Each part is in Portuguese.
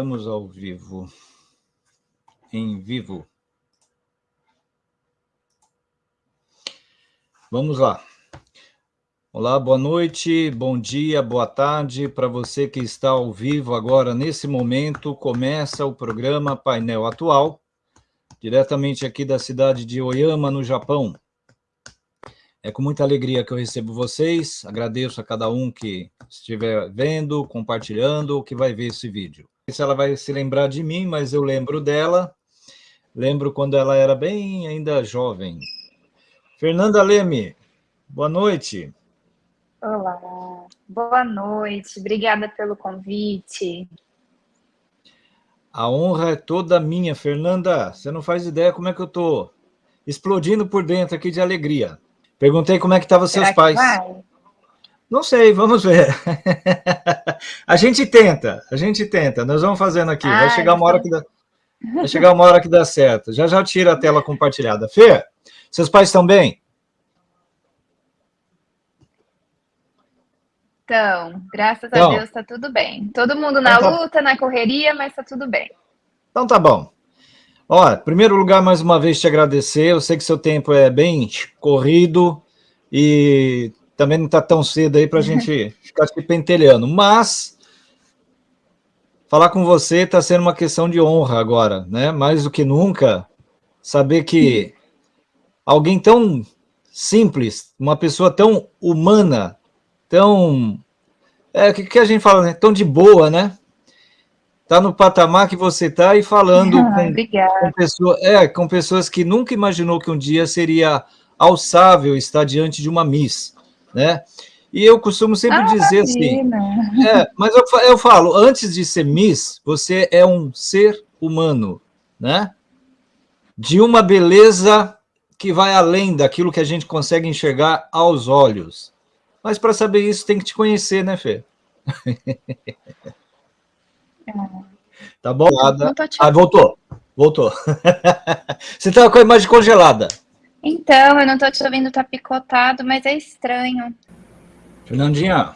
Estamos ao vivo. Em vivo. Vamos lá. Olá, boa noite, bom dia, boa tarde para você que está ao vivo agora. Nesse momento, começa o programa Painel Atual, diretamente aqui da cidade de Oyama, no Japão. É com muita alegria que eu recebo vocês, agradeço a cada um que estiver vendo, compartilhando, ou que vai ver esse vídeo. Não sei se ela vai se lembrar de mim, mas eu lembro dela, lembro quando ela era bem ainda jovem. Fernanda Leme, boa noite. Olá, boa noite, obrigada pelo convite. A honra é toda minha, Fernanda, você não faz ideia como é que eu estou explodindo por dentro aqui de alegria. Perguntei como é que estavam seus pais. Vai? Não sei, vamos ver. a gente tenta, a gente tenta. Nós vamos fazendo aqui. vai chegar uma hora então. que dá, vai chegar uma hora que dá certo. Já já tira a tela compartilhada. Fê, seus pais estão bem? Então, graças então, a Deus está tudo bem. Todo mundo na então luta, na correria, mas está tudo bem. Então tá bom. Ó, em primeiro lugar, mais uma vez te agradecer. Eu sei que seu tempo é bem corrido e também não está tão cedo aí para a gente ficar se pentelhando. Mas falar com você está sendo uma questão de honra agora, né? Mais do que nunca, saber que alguém tão simples, uma pessoa tão humana, tão... É, o que, que a gente fala, né? Tão de boa, né? está no patamar que você está e falando ah, com, com, pessoa, é, com pessoas que nunca imaginou que um dia seria alçável estar diante de uma Miss, né? E eu costumo sempre ah, dizer assim, é, mas eu, eu falo, antes de ser Miss, você é um ser humano, né? De uma beleza que vai além daquilo que a gente consegue enxergar aos olhos. Mas para saber isso tem que te conhecer, né, Fê? Tá bom? Ah, voltou. Voltou. Você tá com a imagem congelada. Então, eu não tô te ouvindo, tá picotado, mas é estranho. Fernandinha.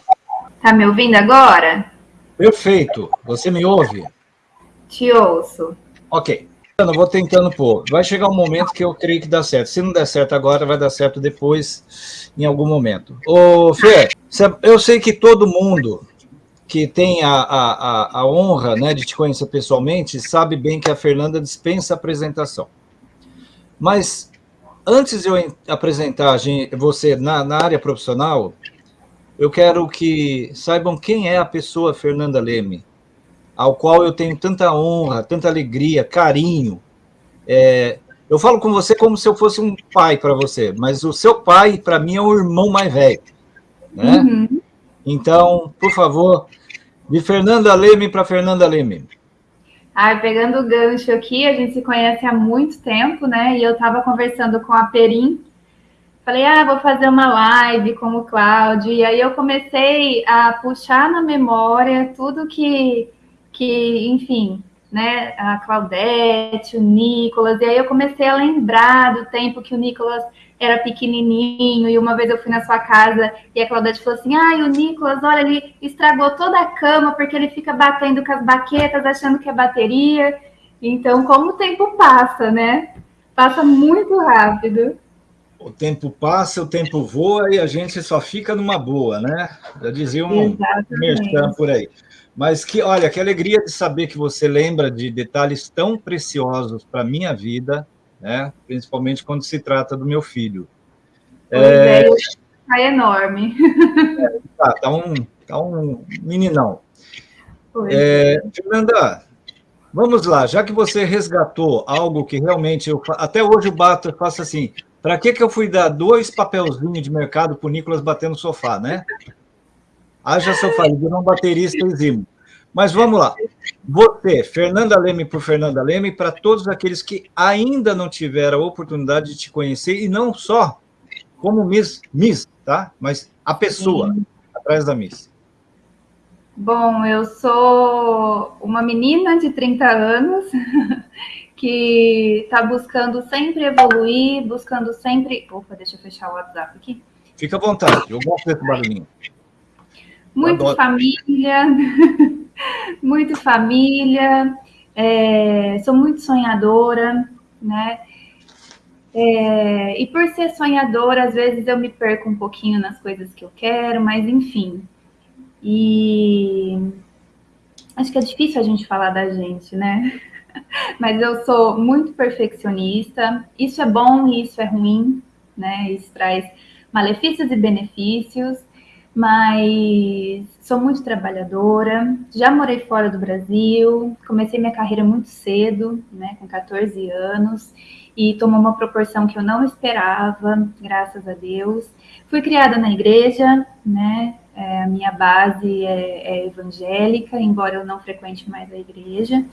Tá me ouvindo agora? Perfeito. Você me ouve? Te ouço. Ok. Eu vou tentando pôr. Vai chegar um momento que eu creio que dá certo. Se não der certo agora, vai dar certo depois, em algum momento. Ô, Fê, eu sei que todo mundo que tem a, a, a honra né, de te conhecer pessoalmente, sabe bem que a Fernanda dispensa apresentação. Mas, antes de eu apresentar você na, na área profissional, eu quero que saibam quem é a pessoa Fernanda Leme, ao qual eu tenho tanta honra, tanta alegria, carinho. É, eu falo com você como se eu fosse um pai para você, mas o seu pai, para mim, é o irmão mais velho. Né? Uhum. Então, por favor, de Fernanda Leme para Fernanda Leme. Ai, pegando o gancho aqui, a gente se conhece há muito tempo, né? E eu estava conversando com a Perim. Falei, ah, vou fazer uma live com o Cláudio. E aí eu comecei a puxar na memória tudo que, que enfim, né? A Claudete, o Nicolas. E aí eu comecei a lembrar do tempo que o Nicolas era pequenininho, e uma vez eu fui na sua casa e a Claudete falou assim, ai, o Nicolas, olha, ele estragou toda a cama porque ele fica batendo com as baquetas, achando que é bateria. Então, como o tempo passa, né? Passa muito rápido. O tempo passa, o tempo voa e a gente só fica numa boa, né? Já dizia um merchan por aí. Mas que, olha, que alegria de saber que você lembra de detalhes tão preciosos para a minha vida, né? principalmente quando se trata do meu filho. É, é, é enorme. É, tá, tá, um, tá um meninão. É, Fernanda, vamos lá, já que você resgatou algo que realmente, eu, até hoje eu bato, eu faço assim, para que, que eu fui dar dois papelzinhos de mercado para o Nicolas bater no sofá, né? Haja sofá, ele virou um baterista exímio. Mas vamos lá. Você, Fernanda Leme por Fernanda Leme, para todos aqueles que ainda não tiveram a oportunidade de te conhecer, e não só como Miss, Miss tá? Mas a pessoa Sim. atrás da Miss. Bom, eu sou uma menina de 30 anos que está buscando sempre evoluir, buscando sempre... Opa, deixa eu fechar o WhatsApp aqui. Fica à vontade, eu gosto desse barulhinho. Muito família, muito família, é, sou muito sonhadora, né? É, e por ser sonhadora, às vezes eu me perco um pouquinho nas coisas que eu quero, mas enfim. E acho que é difícil a gente falar da gente, né? Mas eu sou muito perfeccionista. Isso é bom e isso é ruim, né? Isso traz malefícios e benefícios. Mas sou muito trabalhadora, já morei fora do Brasil, comecei minha carreira muito cedo, né, com 14 anos, e tomou uma proporção que eu não esperava, graças a Deus. Fui criada na igreja, né, é, a minha base é, é evangélica, embora eu não frequente mais a igreja,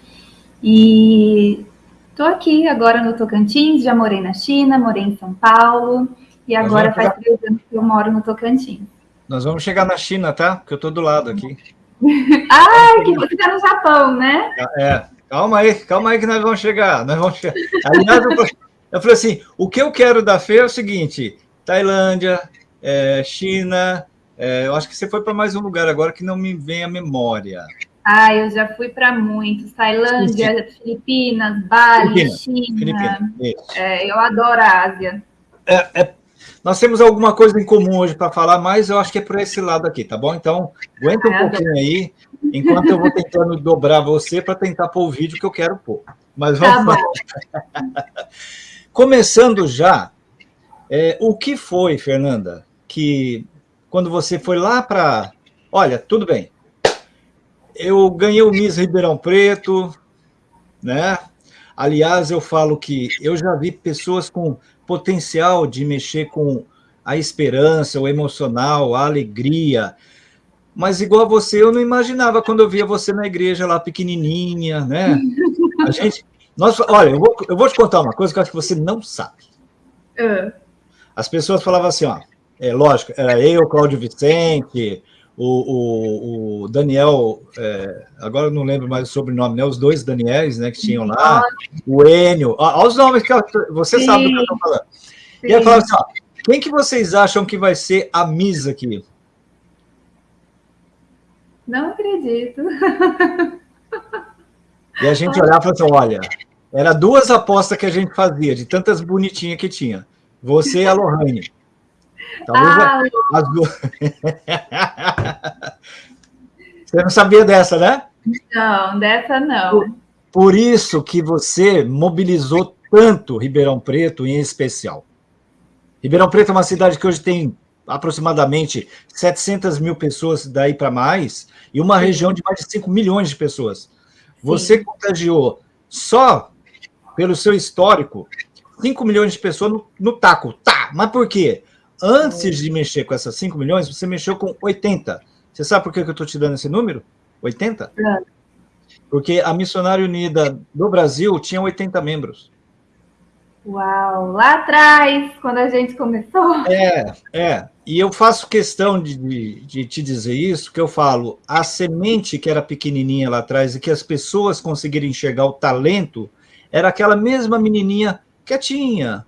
e estou aqui agora no Tocantins, já morei na China, morei em São Paulo, e agora faz três anos que eu moro no Tocantins. Nós vamos chegar na China, tá? Porque eu estou do lado aqui. ah, que você está no Japão, né? É, calma aí, calma aí que nós vamos chegar. Nós vamos chegar. Aliás, eu, eu falei assim, o que eu quero da feira é o seguinte, Tailândia, é, China, é, eu acho que você foi para mais um lugar agora que não me vem à memória. Ah, eu já fui para muitos. Tailândia, sim. Filipinas, Bali, China. Filipinas, é, eu adoro a Ásia. É, é, nós temos alguma coisa em comum hoje para falar, mas eu acho que é por esse lado aqui, tá bom? Então, aguenta um pouquinho aí, enquanto eu vou tentando dobrar você para tentar pôr o vídeo que eu quero pôr. Mas vamos tá Começando já, é, o que foi, Fernanda, que quando você foi lá para... Olha, tudo bem, eu ganhei o Miss Ribeirão Preto, né? Aliás, eu falo que eu já vi pessoas com potencial de mexer com a esperança, o emocional, a alegria. Mas igual a você, eu não imaginava quando eu via você na igreja lá pequenininha, né? A gente, nós, olha, eu vou, eu vou te contar uma coisa que eu acho que você não sabe. Uh. As pessoas falavam assim, ó, é lógico, era eu, Cláudio Vicente, o, o, o Daniel, é, agora eu não lembro mais o sobrenome, né? Os dois Daniels, né, que tinham lá, o Enio, olha os nomes que você Sim. sabe do que eu estou falando. Sim. E aí falava assim, ó, quem que vocês acham que vai ser a Miss aqui? Não acredito. E a gente olhava e falava assim, olha, era duas apostas que a gente fazia, de tantas bonitinhas que tinha. Você e a Lohane. Talvez ah, as duas... Você não sabia dessa, né? Não, dessa não. Por, por isso que você mobilizou tanto Ribeirão Preto em especial. Ribeirão Preto é uma cidade que hoje tem aproximadamente 700 mil pessoas daí para mais, e uma Sim. região de mais de 5 milhões de pessoas. Você Sim. contagiou só pelo seu histórico 5 milhões de pessoas no, no taco. Tá, mas por quê? Antes de mexer com essas 5 milhões, você mexeu com 80. Você sabe por que eu estou te dando esse número? 80? É. Porque a Missionária Unida do Brasil tinha 80 membros. Uau! Lá atrás, quando a gente começou. É, é. E eu faço questão de, de, de, te dizer isso, que eu falo, a semente que era pequenininha lá atrás e que as pessoas conseguiram enxergar o talento, era aquela mesma menininha quietinha,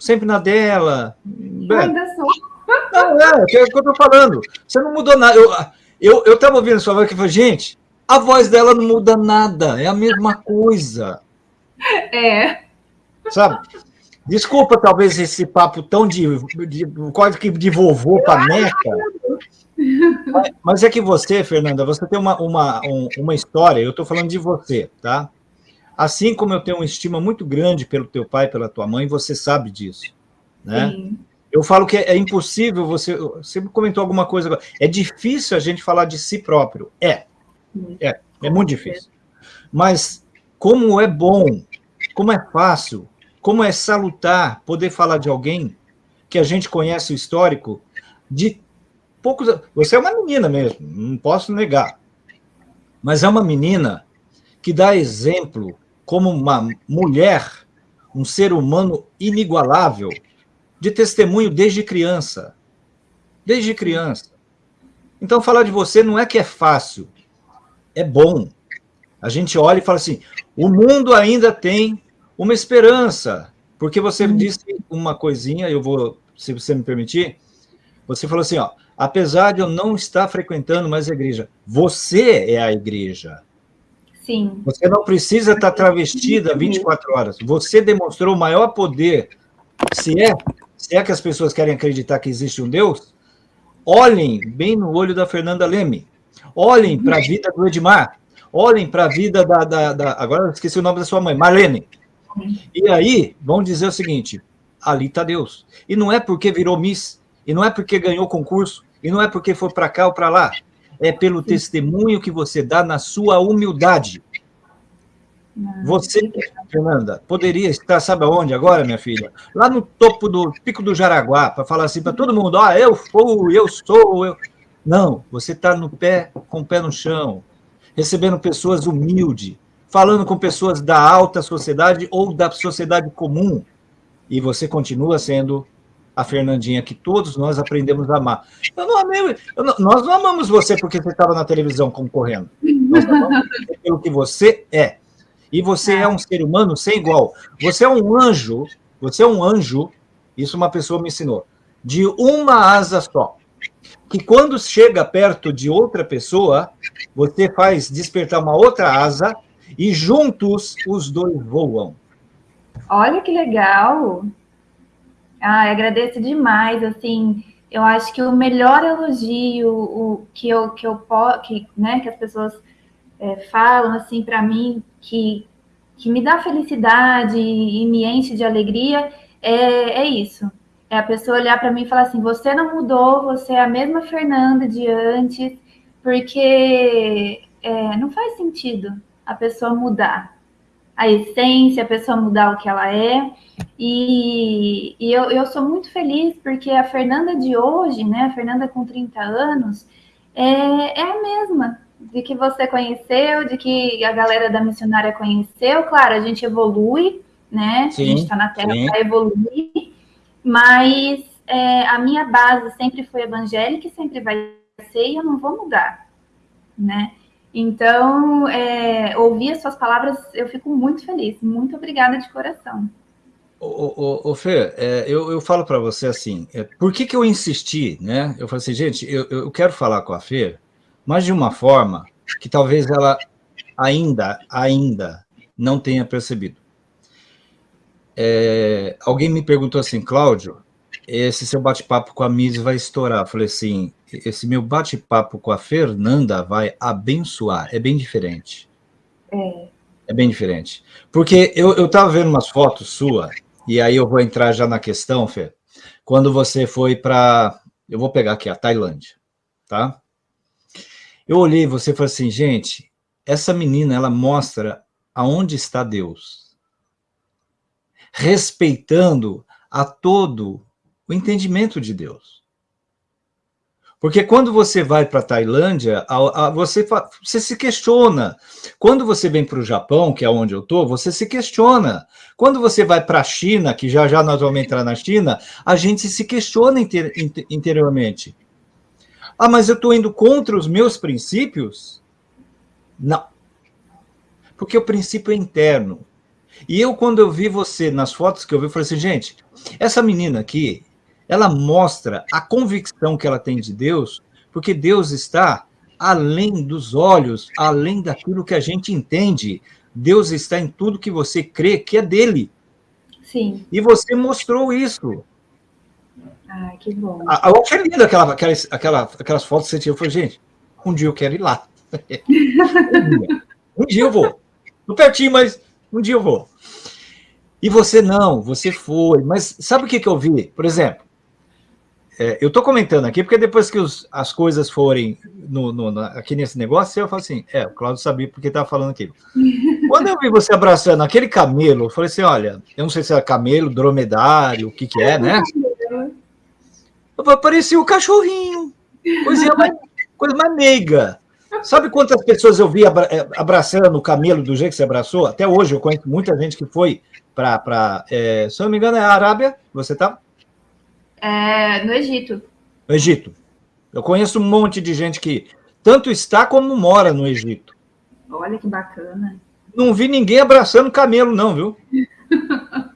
sempre na dela. Eu ainda sou. Não, é, é o que eu tô falando. Você não mudou nada. Eu, eu, eu tava ouvindo sua voz e falei, gente, a voz dela não muda nada, é a mesma coisa. É. Sabe? Desculpa, talvez, esse papo tão de, de quase que de vovô para neta. Mas é que você, Fernanda, você tem uma, uma, um, uma história, eu estou falando de você, tá? Assim como eu tenho uma estima muito grande pelo teu pai, pela tua mãe, você sabe disso, né? Sim. Eu falo que é, é impossível, você, você comentou alguma coisa agora, é difícil a gente falar de si próprio. É, é, é muito difícil. Mas como é bom, como é fácil, como é salutar poder falar de alguém que a gente conhece o histórico de poucos... Você é uma menina mesmo, não posso negar. Mas é uma menina que dá exemplo como uma mulher, um ser humano inigualável, de testemunho desde criança. Desde criança. Então, falar de você não é que é fácil, é bom. A gente olha e fala assim, o mundo ainda tem uma esperança, porque você hum. disse uma coisinha, eu vou, se você me permitir, você falou assim, ó, apesar de eu não estar frequentando mais a igreja. Você é a igreja. Sim. Você não precisa estar travestida 24 horas. Você demonstrou o maior poder. Se é, se é que as pessoas querem acreditar que existe um Deus, olhem bem no olho da Fernanda Leme. Olhem para a vida do Edmar. Olhem para a vida da, da, da, Agora eu esqueci o nome da sua mãe, Marlene. E aí, vão dizer o seguinte: ali está Deus. E não é porque virou Miss, e não é porque ganhou concurso, e não é porque foi para cá ou para lá. É pelo testemunho que você dá na sua humildade. Você, Fernanda, poderia estar, sabe aonde agora, minha filha? Lá no topo do Pico do Jaraguá, para falar assim para todo mundo, ah, eu fui, eu sou, eu... Não, você está no pé, com o pé no chão, recebendo pessoas humildes, falando com pessoas da alta sociedade ou da sociedade comum, e você continua sendo a Fernandinha que todos nós aprendemos a amar. Eu não amei, eu não, nós não amamos você porque você estava na televisão concorrendo. Nós amamos pelo que você é. E você é um ser humano sem igual. Você é um anjo, você é um anjo, isso uma pessoa me ensinou, de uma asa só. Que quando chega perto de outra pessoa, você faz despertar uma outra asa e juntos os dois voam. Olha que legal! Ah, agradeço demais, assim, eu acho que o melhor elogio o, que eu que eu que, né, que as pessoas é, falam assim para mim que que me dá felicidade e me enche de alegria é, é isso. É a pessoa olhar para mim e falar assim: você não mudou, você é a mesma Fernanda de antes, porque é, não faz sentido a pessoa mudar a essência, a pessoa mudar o que ela é. E, e eu, eu sou muito feliz porque a Fernanda de hoje, né, a Fernanda com 30 anos, é, é a mesma de que você conheceu, de que a galera da missionária conheceu. Claro, a gente evolui, né? Sim, a gente está na Terra para evoluir, mas é, a minha base sempre foi evangélica e sempre vai ser, e eu não vou mudar, né? Então, é, ouvir as suas palavras, eu fico muito feliz. Muito obrigada de coração. Ô, ô, ô Fê, é, eu, eu falo para você assim, é, por que, que eu insisti, né? Eu falei assim, gente, eu, eu quero falar com a Fê, mas de uma forma que talvez ela ainda, ainda não tenha percebido. É, alguém me perguntou assim, Cláudio, esse seu bate-papo com a Miss vai estourar. Eu falei assim, esse meu bate-papo com a Fernanda vai abençoar. É bem diferente. É. É bem diferente. Porque eu estava vendo umas fotos sua, e aí eu vou entrar já na questão, Fê. Quando você foi para... Eu vou pegar aqui a Tailândia, tá? Eu olhei você e falei assim, gente, essa menina, ela mostra aonde está Deus. Respeitando a todo o entendimento de Deus. Porque quando você vai para a Tailândia, você, você se questiona. Quando você vem para o Japão, que é onde eu estou, você se questiona. Quando você vai para a China, que já já nós vamos entrar na China, a gente se questiona inter, interiormente. Ah, mas eu estou indo contra os meus princípios? Não. Porque o princípio é interno. E eu, quando eu vi você, nas fotos que eu vi, eu falei assim, gente, essa menina aqui, ela mostra a convicção que ela tem de Deus, porque Deus está além dos olhos, além daquilo que a gente entende. Deus está em tudo que você crê que é dele. Sim. E você mostrou isso. Ah, que bom. Eu achei linda aquela, aquela, aquela, aquelas fotos que você tinha. Eu falei, gente, um dia eu quero ir lá. um, dia. um dia eu vou. Tô pertinho, mas um dia eu vou. E você não, você foi. Mas sabe o que, que eu vi? Por exemplo, é, eu estou comentando aqui, porque depois que os, as coisas forem no, no, aqui nesse negócio, eu falo assim, é, o Claudio sabia porque estava falando aquilo. Quando eu vi você abraçando aquele camelo, eu falei assim, olha, eu não sei se é camelo, dromedário, o que que é, né? Parecia o cachorrinho, coisa mais, coisa mais meiga. Sabe quantas pessoas eu vi é, abraçando o camelo do jeito que você abraçou? Até hoje eu conheço muita gente que foi para, é, se eu não me engano, é a Arábia, você tá? É, no Egito. No Egito. Eu conheço um monte de gente que tanto está como mora no Egito. Olha que bacana. Não vi ninguém abraçando camelo, não, viu?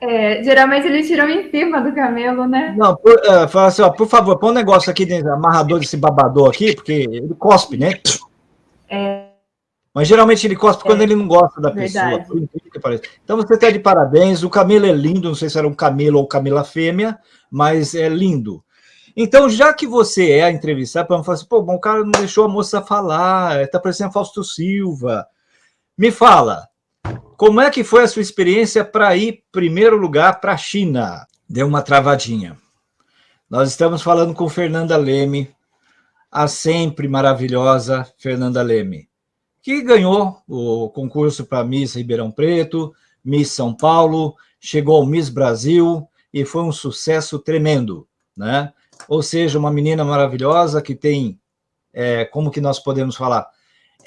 É, geralmente eles tiram em cima do camelo, né? Não, por, uh, fala assim, ó, por favor, põe um negócio aqui dentro, amarrador desse babador aqui, porque ele cospe, né? É. Mas geralmente ele cospe é. quando ele não gosta da Verdade. pessoa. Então você está de parabéns, o camelo é lindo, não sei se era um camelo ou camela fêmea, mas é lindo. Então, já que você é a entrevistar, para falar assim, pô, o cara não deixou a moça falar, está parecendo Fausto Silva. Me fala, como é que foi a sua experiência para ir, primeiro lugar, para a China? Deu uma travadinha. Nós estamos falando com Fernanda Leme, a sempre maravilhosa Fernanda Leme, que ganhou o concurso para Miss Ribeirão Preto, Miss São Paulo, chegou ao Miss Brasil e foi um sucesso tremendo, né? Ou seja, uma menina maravilhosa que tem, é, como que nós podemos falar?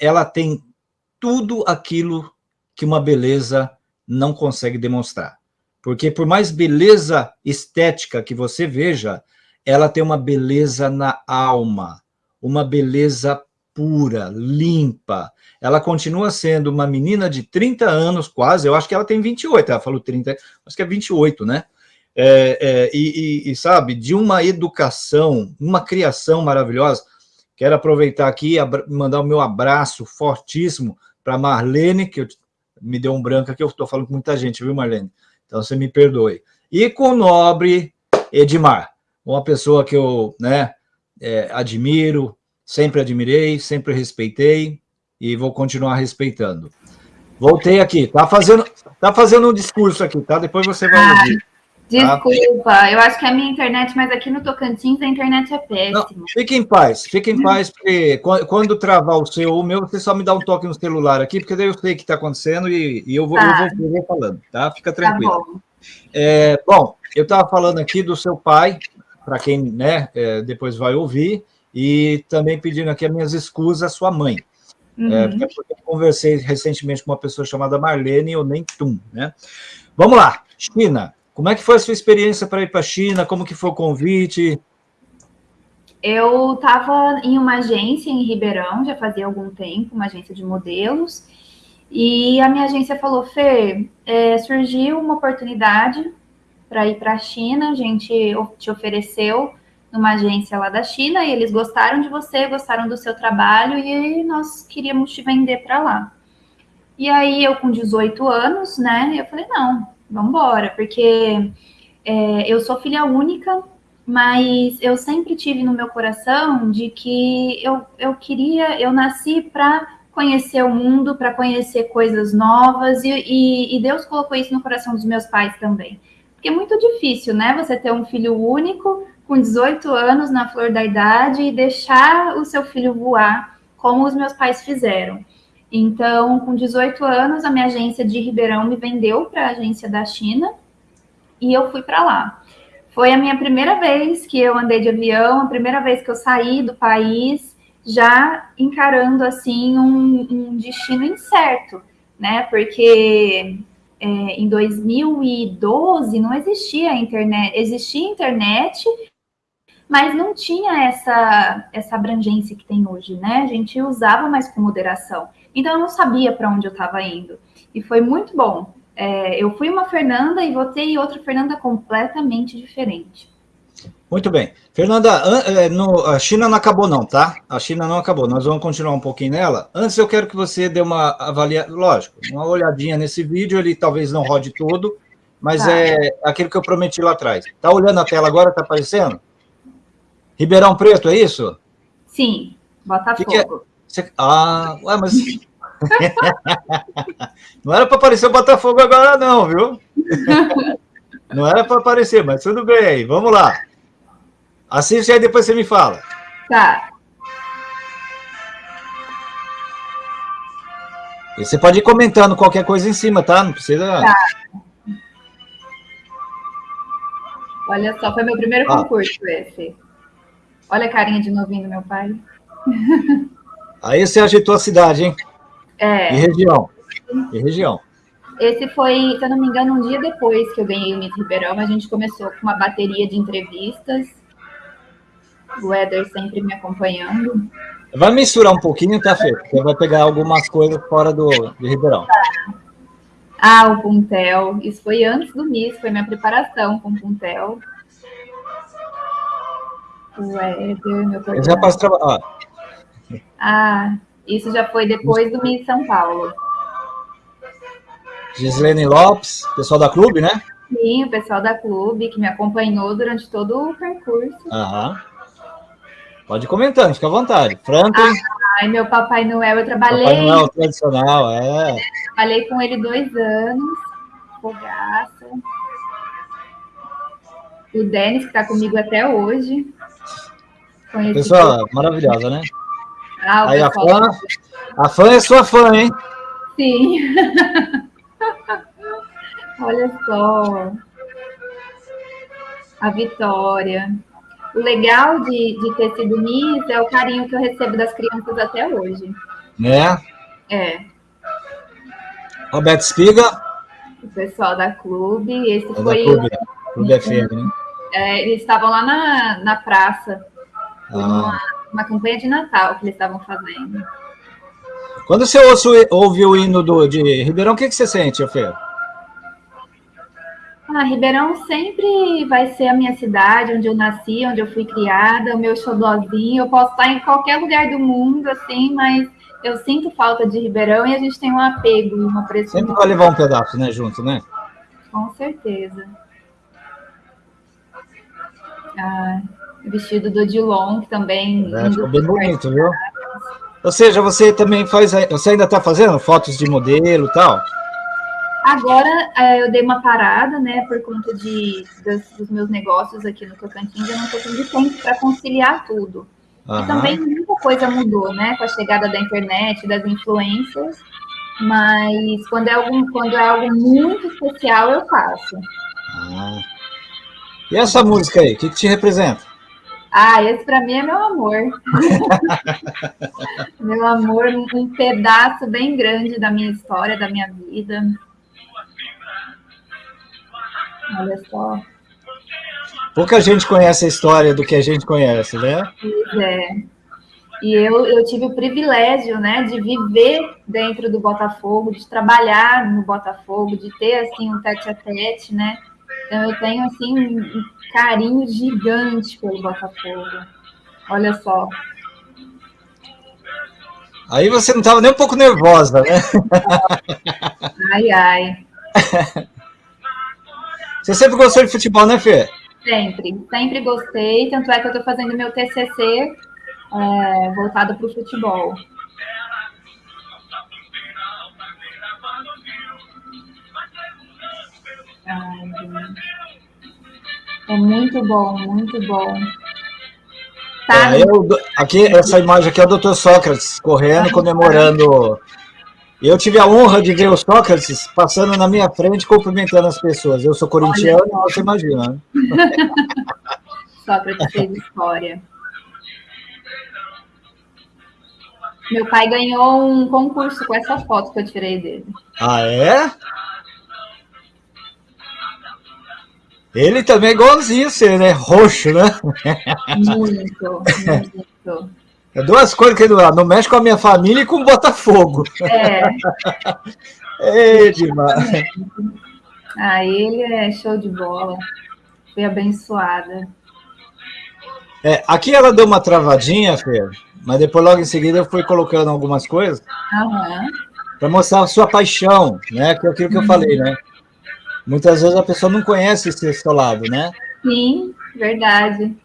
Ela tem tudo aquilo que uma beleza não consegue demonstrar. Porque por mais beleza estética que você veja, ela tem uma beleza na alma, uma beleza pura, limpa. Ela continua sendo uma menina de 30 anos, quase, eu acho que ela tem 28, ela falou 30, acho que é 28, né? É, é, e, e, sabe, de uma educação, uma criação maravilhosa. Quero aproveitar aqui e mandar o meu abraço fortíssimo para Marlene, que eu me deu um branco aqui, eu estou falando com muita gente, viu, Marlene? Então, você me perdoe. E com o nobre Edmar, uma pessoa que eu né, é, admiro, sempre admirei, sempre respeitei e vou continuar respeitando. Voltei aqui, tá fazendo, tá fazendo um discurso aqui, tá? Depois você vai ouvir. Desculpa, eu acho que é a minha internet, mas aqui no Tocantins a internet é péssima. Não, fique em paz, fique em paz, porque quando travar o seu ou o meu, você só me dá um toque no celular aqui, porque daí eu sei o que está acontecendo e, e, eu, vou, tá. eu, vou, eu vou falando, tá? Fica tá tranquilo. Tá bom. É, bom, eu estava falando aqui do seu pai, para quem né, é, depois vai ouvir, e também pedindo aqui as minhas escusas à sua mãe. É, uhum. É, porque eu conversei recentemente com uma pessoa chamada Marlene ou nem Tum, né? Vamos lá, China. Como é que foi a sua experiência para ir para a China? Como que foi o convite? Eu estava em uma agência em Ribeirão, já fazia algum tempo, uma agência de modelos, e a minha agência falou, Fê, é, surgiu uma oportunidade para ir para a China, a gente te ofereceu numa agência lá da China, e eles gostaram de você, gostaram do seu trabalho, e nós queríamos te vender para lá. E aí, eu com 18 anos, né, eu falei, não, vamos embora, porque é, eu sou filha única, mas eu sempre tive no meu coração de que eu, eu queria, eu nasci para conhecer o mundo, para conhecer coisas novas, e, e, e, Deus colocou isso no coração dos meus pais também. Porque é muito difícil, né? Você ter um filho único, com 18 anos, na flor da idade, e deixar o seu filho voar, como os meus pais fizeram. Então, com 18 anos, a minha agência de Ribeirão me vendeu para a agência da China e eu fui para lá. Foi a minha primeira vez que eu andei de avião, a primeira vez que eu saí do país, já encarando assim um, um destino incerto, né? Porque é, em 2012 não existia internet, existia internet, mas não tinha essa, essa abrangência que tem hoje, né? A gente usava mais com moderação. Então eu não sabia para onde eu estava indo. E foi muito bom. É, eu fui uma Fernanda e votei outra Fernanda completamente diferente. Muito bem. Fernanda, é, a China não acabou não, tá? A China não acabou, nós vamos continuar um pouquinho nela. Antes eu quero que você dê uma avaliação, lógico, uma olhadinha nesse vídeo, ele talvez não rode todo, mas tá. é aquilo que eu prometi lá atrás. Tá olhando a tela agora, tá aparecendo? Ribeirão Preto, é isso? Sim, Botafogo. Que que é? Você... Ah, ué, mas... não era para aparecer o Botafogo agora não, viu? não era para aparecer, mas tudo bem aí, vamos lá. Assiste aí, depois você me fala. Tá. E você pode ir comentando qualquer coisa em cima, tá? Não precisa... Tá. Olha só, foi meu primeiro ah. concurso esse. Olha a carinha de novinho do meu pai. Aí você agitou a cidade, hein? É. E região. E região. Esse foi, se eu não me engano, um dia depois que eu ganhei o Miss Ribeirão, a gente começou com uma bateria de entrevistas. O Éder sempre me acompanhando. Vai misturar um pouquinho, tá, Fê? Você vai pegar algumas coisas fora do, de Ribeirão. Ah, o Puntel. Isso foi antes do Miss, foi minha preparação com o Puntel. O Éder, meu coordenador. Já posso trabalhar. Ah, isso já foi depois do Miss São Paulo. Gislene Lopes, pessoal da clube, né? Sim, o pessoal da clube que me acompanhou durante todo o percurso. Aham. Pode comentando, fica à vontade. Franklin. Ai, meu Papai Noel, eu trabalhei. Papai Noel tradicional, é. Trabalhei com ele dois anos. Fogaça. O Denis, que está comigo até hoje. Conheci Pessoa maravilhosa, né? Ah, Aí a fã, a fã é sua fã, hein? Sim. Olha só. A Vitória. O legal de, de ter sido Miss é o carinho que eu recebo das crianças até hoje. Né? É. Roberto Espiga. O pessoal da clube. Esse é foi. Clube, clube FM, né? É, eles estavam lá na, na praça. Ah. Uma, uma campanha de Natal que eles estavam fazendo. Quando você ouve, o hino do, de Ribeirão, o que, que você sente, Ofé? Ah, Ribeirão sempre vai ser a minha cidade, onde eu nasci, onde eu fui criada, o meu xodózinho. Eu posso estar em qualquer lugar do mundo, assim, mas eu sinto falta de Ribeirão e a gente tem um apego, uma pressão. Sempre vai levar um pedaço, né, junto, né? Com certeza. Ah, vestido do Odilon, que também... É, ficou bem bonito, viu? Ou seja, você também faz... Você ainda está fazendo fotos de modelo e tal? Agora é, eu dei uma parada, né, por conta de, dos, dos meus negócios aqui no Tocantins, eu não estou tendo tempo para conciliar tudo. Uhum. E também muita coisa mudou, né, com a chegada da internet, das influências, mas quando é, algum, quando é algo muito especial, eu faço. Ah. E essa música aí, o que, que te representa? Ah, esse para mim é meu amor. meu amor, um pedaço bem grande da minha história, da minha vida. Olha só. Pouca gente conhece a história do que a gente conhece, né? Pois é. E eu, eu tive o privilégio, né, de viver dentro do Botafogo, de trabalhar no Botafogo, de ter, assim, um tete-a-tete, né? Então, eu tenho, assim, um carinho gigante pelo Botafogo. Olha só. Aí você não estava nem um pouco nervosa, né? Ai, ai. Você sempre gostou de futebol, né, Fê? Sempre, sempre gostei. Tanto é que eu estou fazendo meu TCC é, voltado para o futebol. É muito bom, muito bom. Tá. É, eu, aqui, essa imagem aqui é o Dr. Sócrates correndo, comemorando eu tive a honra de ver o Sócrates passando na minha frente, cumprimentando as pessoas. Eu sou corintiano, Olha. você imagina. Né? Sócrates fez história. Meu pai ganhou um concurso com essa foto que eu tirei dele. Ah, é? Ele também é igualzinho você, né? Roxo, né? Muito, muito. É duas coisas que não, não mexe com a minha família e com o Botafogo. É. é demais. Ah, ele é show de bola. Foi abençoada. É, aqui ela deu uma travadinha, Fê, mas depois logo em seguida eu fui colocando algumas coisas uhum. para mostrar a sua paixão, né? Que é aquilo que eu falei, né? Muitas vezes a pessoa não conhece esse seu lado, né? Sim, verdade.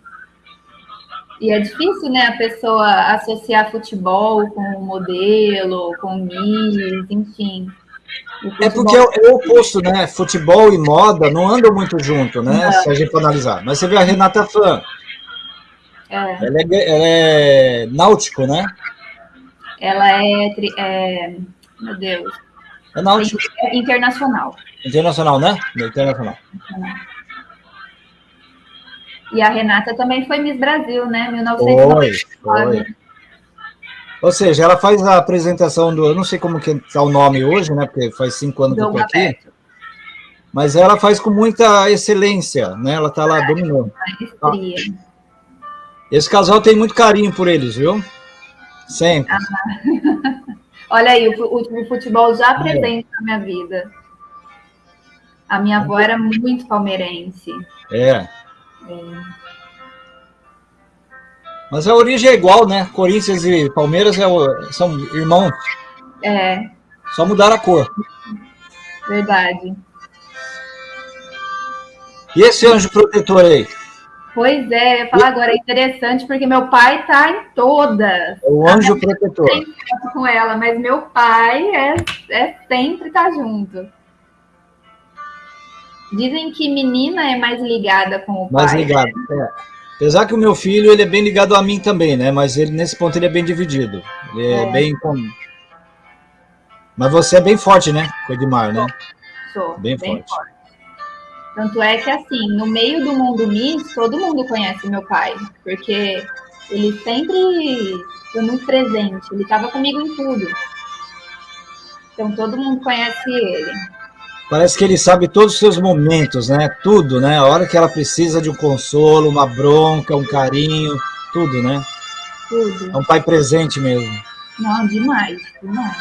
E é difícil, né, a pessoa associar futebol com modelo, com Miss, enfim. É porque é, é, o oposto, né? Futebol e moda não andam muito junto, né? Não. Se a gente for analisar. Mas você vê a Renata Fã. É. Ela, é, ela é náutico, né? Ela é, é meu Deus. É náutico. Internacional. Internacional, né? Internacional. E a Renata também foi Miss Brasil, né? 1999. Foi, foi. Ou seja, ela faz a apresentação do... Eu não sei como que está o nome hoje, né? Porque faz cinco anos que eu estou aqui. Mas ela faz com muita excelência, né? Ela está lá dominando. Ah. Esse casal tem muito carinho por eles, viu? Sempre. Ah. Olha aí, o, o futebol já presente na minha vida. A minha avó era muito palmeirense. É. é. Mas a origem é igual, né? Corinthians e Palmeiras é, são irmãos. É. Só mudar a cor. Verdade. E esse anjo protetor aí? Pois é, eu falar agora, é interessante, porque meu pai tá em todas. O anjo protetor. Tem com ela, mas meu pai é, é sempre tá junto. Dizem que menina é mais ligada com o mais pai. Mais ligada, né? é. Apesar que o meu filho, ele é bem ligado a mim também, né? Mas ele, nesse ponto, ele é bem dividido. Ele é, é. bem... Com... Mas você é bem forte, né? Com o Edmar, né? Sou, bem, bem forte. forte. Tanto é que, assim, no meio do mundo Miss, todo mundo conhece meu pai, porque ele sempre foi muito presente, ele estava comigo em tudo. Então, todo mundo conhece ele. Parece que ele sabe todos os seus momentos, né? Tudo, né? A hora que ela precisa de um consolo, uma bronca, um carinho, tudo, né? Tudo. É um pai presente mesmo. Não, demais, demais.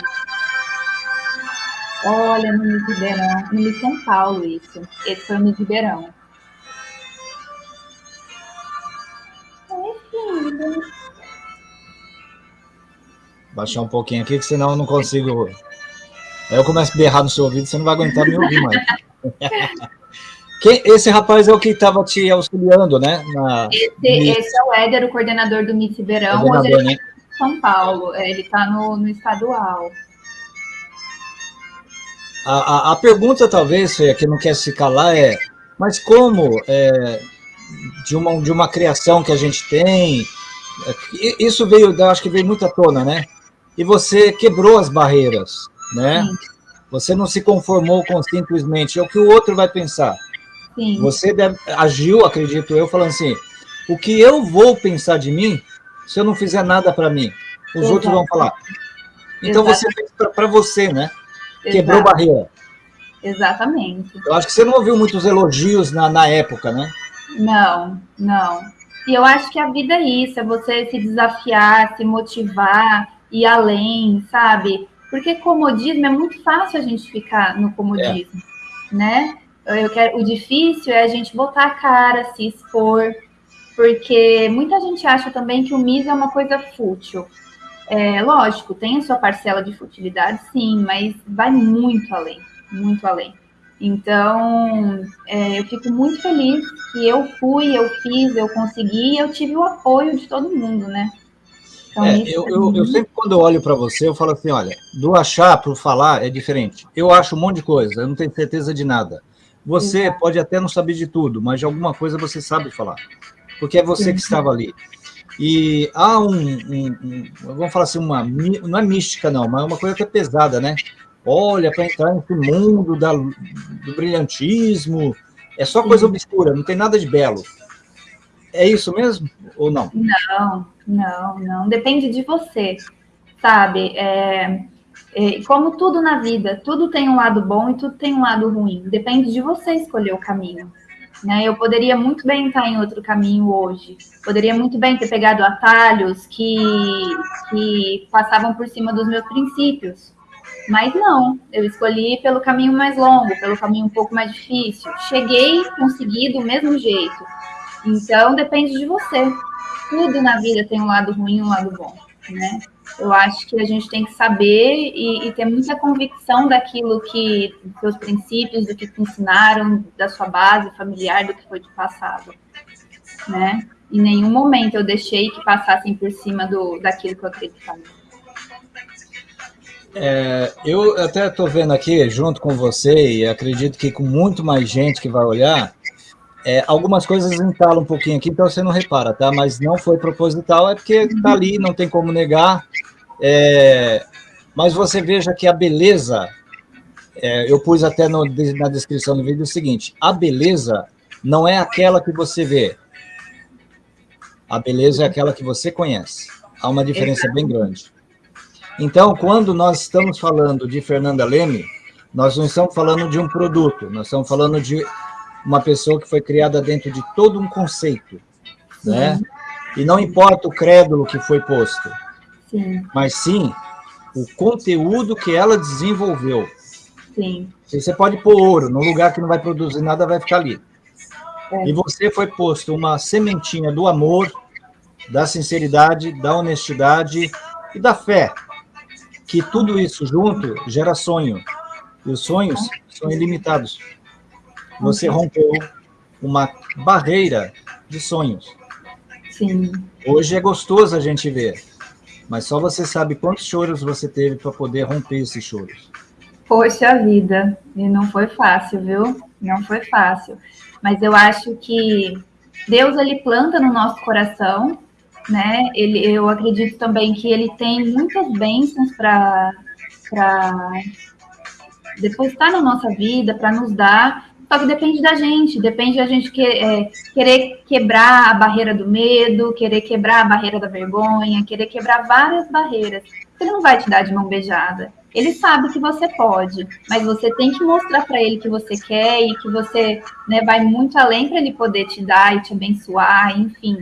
Olha, no Miss Ribeirão, no Miss São Paulo, isso. Esse foi o Miss Ribeirão. Baixar um pouquinho aqui, que senão eu não consigo... Aí eu começo a berrar no seu ouvido, você não vai aguentar me ouvir mais. Quem, esse rapaz é o que estava te auxiliando, né? Na... Esse, esse, é o Éder, o coordenador do Miss Ribeirão. Hoje ele né? em São Paulo, é, ele está no, no estadual. A, a, a pergunta, talvez, Fê, que não quer se calar é, mas como é, de, uma, de uma criação que a gente tem, é, isso veio, acho que veio muito à tona, né? E você quebrou as barreiras, né? Sim. Você não se conformou com simplesmente é o que o outro vai pensar. Sim. Você deve, agiu, acredito eu, falando assim, o que eu vou pensar de mim se eu não fizer nada para mim? Os Exato. outros vão falar. Então Exato. você fez para você, né? Quebrou Exato. barreira. Exatamente. Eu acho que você não ouviu muitos elogios na, na época, né? Não, não. E eu acho que a vida é isso, é você se desafiar, se motivar, ir além, sabe? Porque comodismo é muito fácil a gente ficar no comodismo, é. né? Eu quero, o difícil é a gente botar a cara, se expor, porque muita gente acha também que o MIS é uma coisa fútil. É, lógico, tem a sua parcela de futilidade, sim, mas vai muito além, muito além. Então, é, eu fico muito feliz que eu fui, eu fiz, eu consegui, eu tive o apoio de todo mundo, né? Então, é, eu, eu, eu, sempre, quando eu olho para você, eu falo assim, olha, do achar para o falar é diferente. Eu acho um monte de coisa, eu não tenho certeza de nada. Você Exato. pode até não saber de tudo, mas de alguma coisa você sabe falar, porque é você Sim. que estava ali. E há um, um, um, vamos falar assim, uma, não é mística não, mas é uma coisa até pesada, né? Olha, para entrar nesse mundo da, do brilhantismo, é só coisa obscura, não tem nada de belo. É isso mesmo ou não? Não, não, não. Depende de você, sabe? É, é, como tudo na vida, tudo tem um lado bom e tudo tem um lado ruim. Depende de você escolher o caminho. Né? Eu poderia muito bem estar em outro caminho hoje. Poderia muito bem ter pegado atalhos que, que passavam por cima dos meus princípios. Mas não, eu escolhi pelo caminho mais longo, pelo caminho um pouco mais difícil. Cheguei, consegui do mesmo jeito. Então, depende de você. Tudo na vida tem um lado ruim e um lado bom, né? Eu acho que a gente tem que saber e, e, ter muita convicção daquilo que, dos seus princípios, do que te ensinaram, da sua base familiar, do que foi de passado, né? Em nenhum momento eu deixei que passassem por cima do, daquilo que eu acreditava. É, eu até estou vendo aqui, junto com você, e acredito que com muito mais gente que vai olhar, é, algumas coisas entalam um pouquinho aqui, então você não repara, tá? Mas não foi proposital, é porque está ali, não tem como negar. É, mas você veja que a beleza, é, eu pus até no, na descrição do vídeo o seguinte, a beleza não é aquela que você vê, a beleza é aquela que você conhece. Há uma diferença bem grande. Então, quando nós estamos falando de Fernanda Leme, nós não estamos falando de um produto, nós estamos falando de uma pessoa que foi criada dentro de todo um conceito, sim. né? E não importa o crédulo que foi posto, sim. mas sim o conteúdo que ela desenvolveu. Sim. Você pode pôr ouro num lugar que não vai produzir nada, vai ficar ali. É. E você foi posto uma sementinha do amor, da sinceridade, da honestidade e da fé. Que tudo isso junto gera sonho. E os sonhos são ilimitados. Você rompeu uma barreira de sonhos. Sim. Hoje é gostoso a gente ver, mas só você sabe quantos choros você teve para poder romper esses choros. Poxa vida, e não foi fácil, viu? Não foi fácil. Mas eu acho que Deus ele planta no nosso coração, né? Ele, eu acredito também que ele tem muitas bênçãos para depositar na nossa vida, para nos dar. Só que depende da gente, depende da gente que, é, querer quebrar a barreira do medo, querer quebrar a barreira da vergonha, querer quebrar várias barreiras. Ele não vai te dar de mão beijada. Ele sabe que você pode, mas você tem que mostrar para ele que você quer e que você né, vai muito além para ele poder te dar e te abençoar, enfim.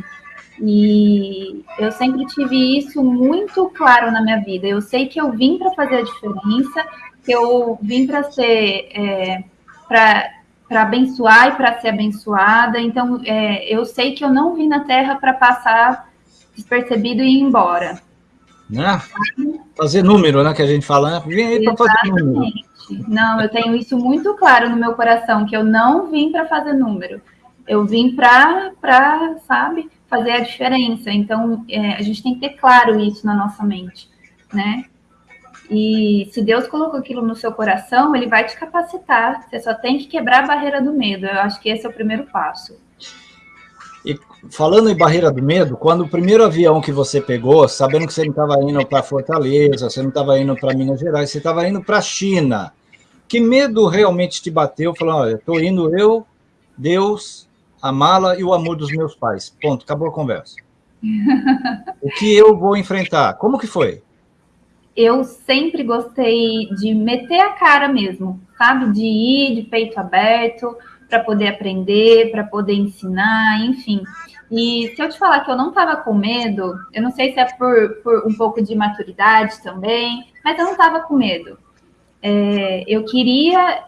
E eu sempre tive isso muito claro na minha vida. Eu sei que eu vim para fazer a diferença, que eu vim para ser, é, para abençoar e para ser abençoada. Então, é, eu sei que eu não vim na Terra para passar despercebido e ir embora. Né? Fazer número, né? Que a gente fala, né? vim aí para fazer número. Não, eu tenho isso muito claro no meu coração, que eu não vim para fazer número. Eu vim para, sabe, fazer a diferença. Então, é, a gente tem que ter claro isso na nossa mente, né? E se Deus colocou aquilo no seu coração, ele vai te capacitar. Você só tem que quebrar a barreira do medo. Eu acho que esse é o primeiro passo. E falando em barreira do medo, quando o primeiro avião que você pegou, sabendo que você não estava indo para Fortaleza, você não estava indo para Minas Gerais, você estava indo para a China, que medo realmente te bateu? Falando, olha, estou indo eu, Deus, a mala e o amor dos meus pais. Ponto, acabou a conversa. o que eu vou enfrentar? Como que foi? Eu sempre gostei de meter a cara mesmo, sabe? De ir de peito aberto, para poder aprender, para poder ensinar, enfim. E se eu te falar que eu não estava com medo, eu não sei se é por, por, um pouco de maturidade também, mas eu não estava com medo. É, eu queria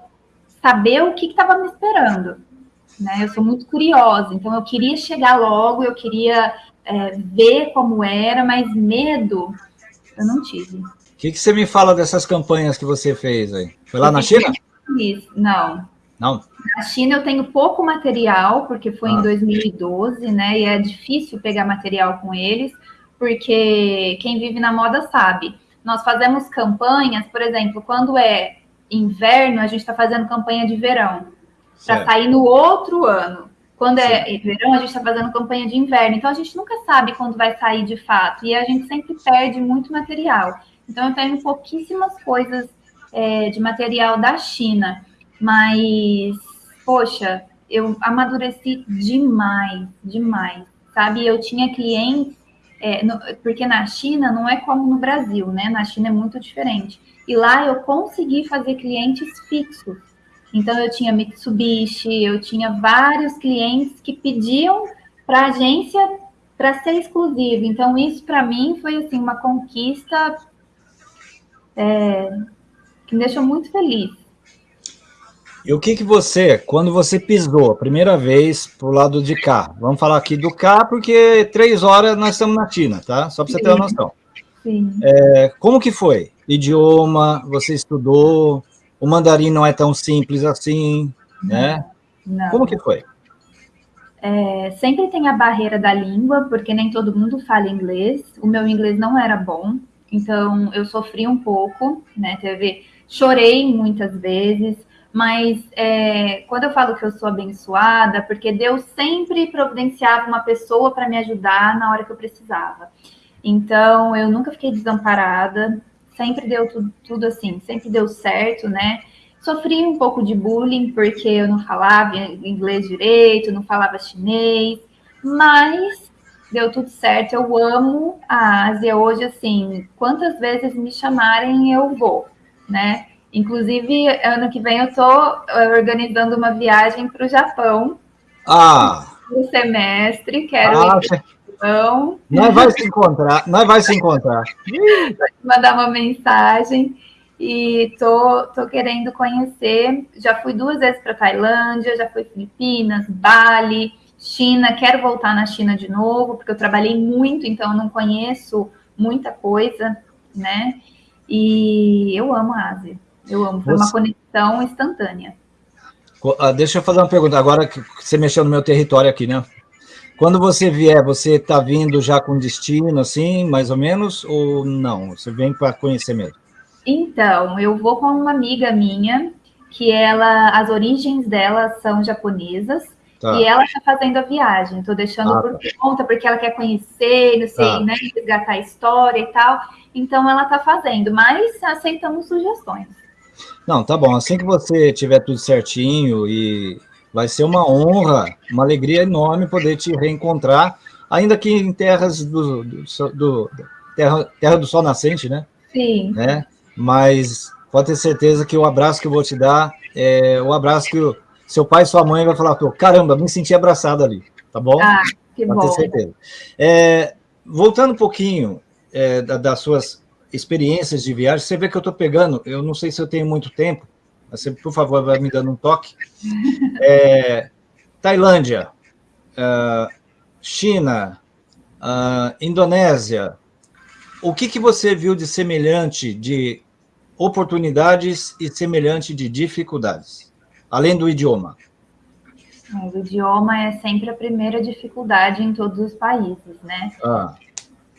saber o que estava me esperando. Né? Eu sou muito curiosa, então eu queria chegar logo, eu queria é, ver como era, mas medo eu não tive. O que, que, você me fala dessas campanhas que você fez aí? Foi lá eu na China? Não, não? Na China eu tenho pouco material, porque foi ah. em 2012, né? E é difícil pegar material com eles, porque quem vive na moda sabe. Nós fazemos campanhas, por exemplo, quando é inverno, a gente está fazendo campanha de verão, para sair no outro ano. Quando é verão, a gente está fazendo campanha de inverno. Então, a gente nunca sabe quando vai sair de fato. E a gente sempre perde muito material. Então, eu tenho pouquíssimas coisas é, de material da China. Mas, poxa, eu amadureci demais, demais, sabe? Eu tinha clientes, é, no, porque na China não é como no Brasil, né? Na China é muito diferente. E lá eu consegui fazer clientes fixos. Então, eu tinha Mitsubishi, eu tinha vários clientes que pediam para a agência para ser exclusivo. Então, isso para mim foi assim uma conquista é, que me deixou muito feliz. E o que que você, quando você pisou a primeira vez pro lado de cá, vamos falar aqui do cá, porque três horas nós estamos na China, tá? Só para você ter uma noção. Sim. É, como que foi? Idioma, você estudou, o mandarim não é tão simples assim, né? Não. Como que foi? É, sempre tem a barreira da língua, porque nem todo mundo fala inglês. O meu inglês não era bom, então eu sofri um pouco, né? Teve, chorei muitas vezes, mas é, quando eu falo que eu sou abençoada, porque Deus sempre providenciava uma pessoa para me ajudar na hora que eu precisava. Então, eu nunca fiquei desamparada, sempre deu tudo, tudo assim, sempre deu certo, né? Sofri um pouco de bullying, porque eu não falava inglês direito, não falava chinês, mas deu tudo certo. Eu amo a Ásia hoje, assim, quantas vezes me chamarem, eu vou, né? Inclusive, ano que vem eu estou eh, organizando uma viagem para o Japão. Ah! No semestre, quero ah, ir Japão. Nós vai se encontrar, nós vai se encontrar. mandar uma mensagem. e tô, tô querendo conhecer. Já fui duas vezes para Tailândia, já fui Filipinas, Bali, China. Quero voltar na China de novo, porque eu trabalhei muito, então eu não conheço muita coisa, né? E eu amo a Ásia. Eu amo. Foi uma conexão instantânea. Ah, deixa eu fazer uma pergunta. Agora que você mexeu no meu território aqui, né? Quando você vier, você está vindo já com destino, assim, mais ou menos, ou não? Você vem para conhecer mesmo? Então, eu vou com uma amiga minha, que ela, as origens dela são japonesas, tá. e ela está fazendo a viagem. Estou deixando ah, por tá. conta, porque ela quer conhecer, não sei, tá. né, resgatar a história e tal. Então, ela está fazendo, mas aceitamos sugestões. Não, tá bom. Assim que você tiver tudo certinho e vai ser uma honra, uma alegria enorme poder te reencontrar, ainda que em terras do, do, do terra, terra do sol nascente, né? Sim. Né? Mas pode ter certeza que o abraço que eu vou te dar é o abraço que o seu pai e sua mãe vai falar, caramba, me senti abraçado ali, tá bom? Ah, que pode bom. ter certeza. É, voltando um pouquinho é, das suas experiências de viagem, você vê que eu estou pegando, eu não sei se eu tenho muito tempo, você, por favor, vai me dando um toque. É, Tailândia, uh, China, uh, Indonésia, o que, que você viu de semelhante de oportunidades e semelhante de dificuldades, além do idioma? O idioma é sempre a primeira dificuldade em todos os países, né? Ah.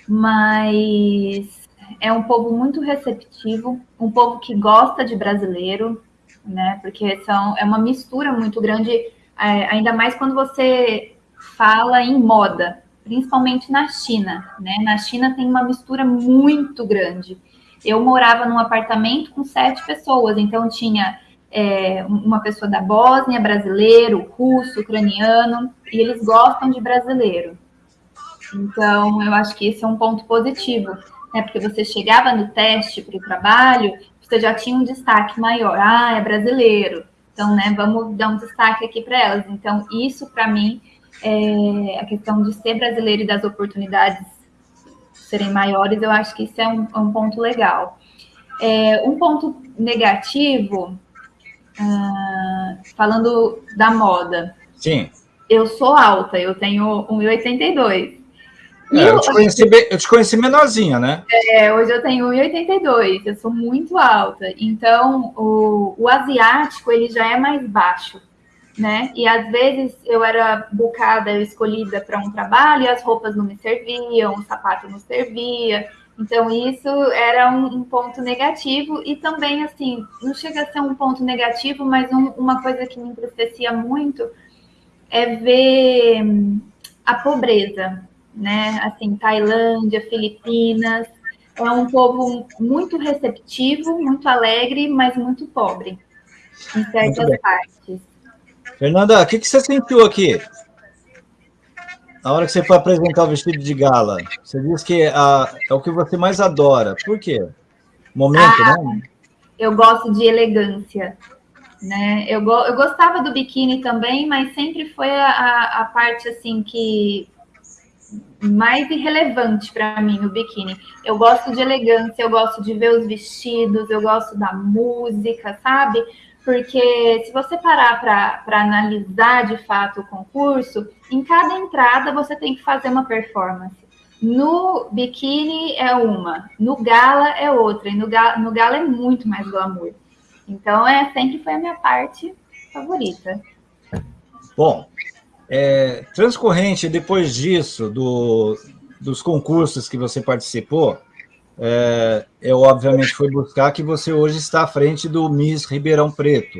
Mas é um povo muito receptivo, um povo que gosta de brasileiro, né? Porque são, é uma mistura muito grande, é, ainda mais quando você fala em moda, principalmente na China, né? Na China tem uma mistura muito grande. Eu morava num apartamento com sete pessoas, então tinha é, uma pessoa da Bósnia, brasileiro, russo, ucraniano, e eles gostam de brasileiro. Então, eu acho que esse é um ponto positivo, né? Porque você chegava no teste para o trabalho, você já tinha um destaque maior. Ah, é brasileiro. Então, né, vamos dar um destaque aqui para elas. Então, isso para mim é a questão de ser brasileiro e das oportunidades serem maiores, eu acho que isso é um, é um ponto legal. É, um ponto negativo, uh, falando da moda. Sim. Eu sou alta, eu tenho 1,82. É, eu, te conheci, eu te conheci menorzinha, né? É, hoje eu tenho 1,82, eu sou muito alta. Então, o, o asiático, ele já é mais baixo, né? E às vezes eu era bucada, eu escolhida para um trabalho e as roupas não me serviam, o sapato não servia. Então, isso era um, um, ponto negativo e também, assim, não chega a ser um ponto negativo, mas um, uma coisa que me entristecia muito é ver a pobreza, né? Assim, Tailândia, Filipinas, é um povo muito receptivo, muito alegre, mas muito pobre em certas partes. Fernanda, o que, que você sentiu aqui? Na hora que você foi apresentar o vestido de gala, você disse que a, é o que você mais adora. Por quê? Momento, ah, né? Eu gosto de elegância. Né? Eu, eu gostava do biquíni também, mas sempre foi a, a parte assim que mais irrelevante para mim o biquíni. Eu gosto de elegância, eu gosto de ver os vestidos, eu gosto da música, sabe? Porque se você parar para analisar de fato o concurso, em cada entrada você tem que fazer uma performance. No biquíni é uma, no gala é outra, e no gala, no gala é muito mais glamour. Então, é sempre foi a minha parte favorita. Bom, é, transcorrente depois disso, do, dos concursos que você participou, é, eu obviamente fui buscar que você hoje está à frente do Miss Ribeirão Preto.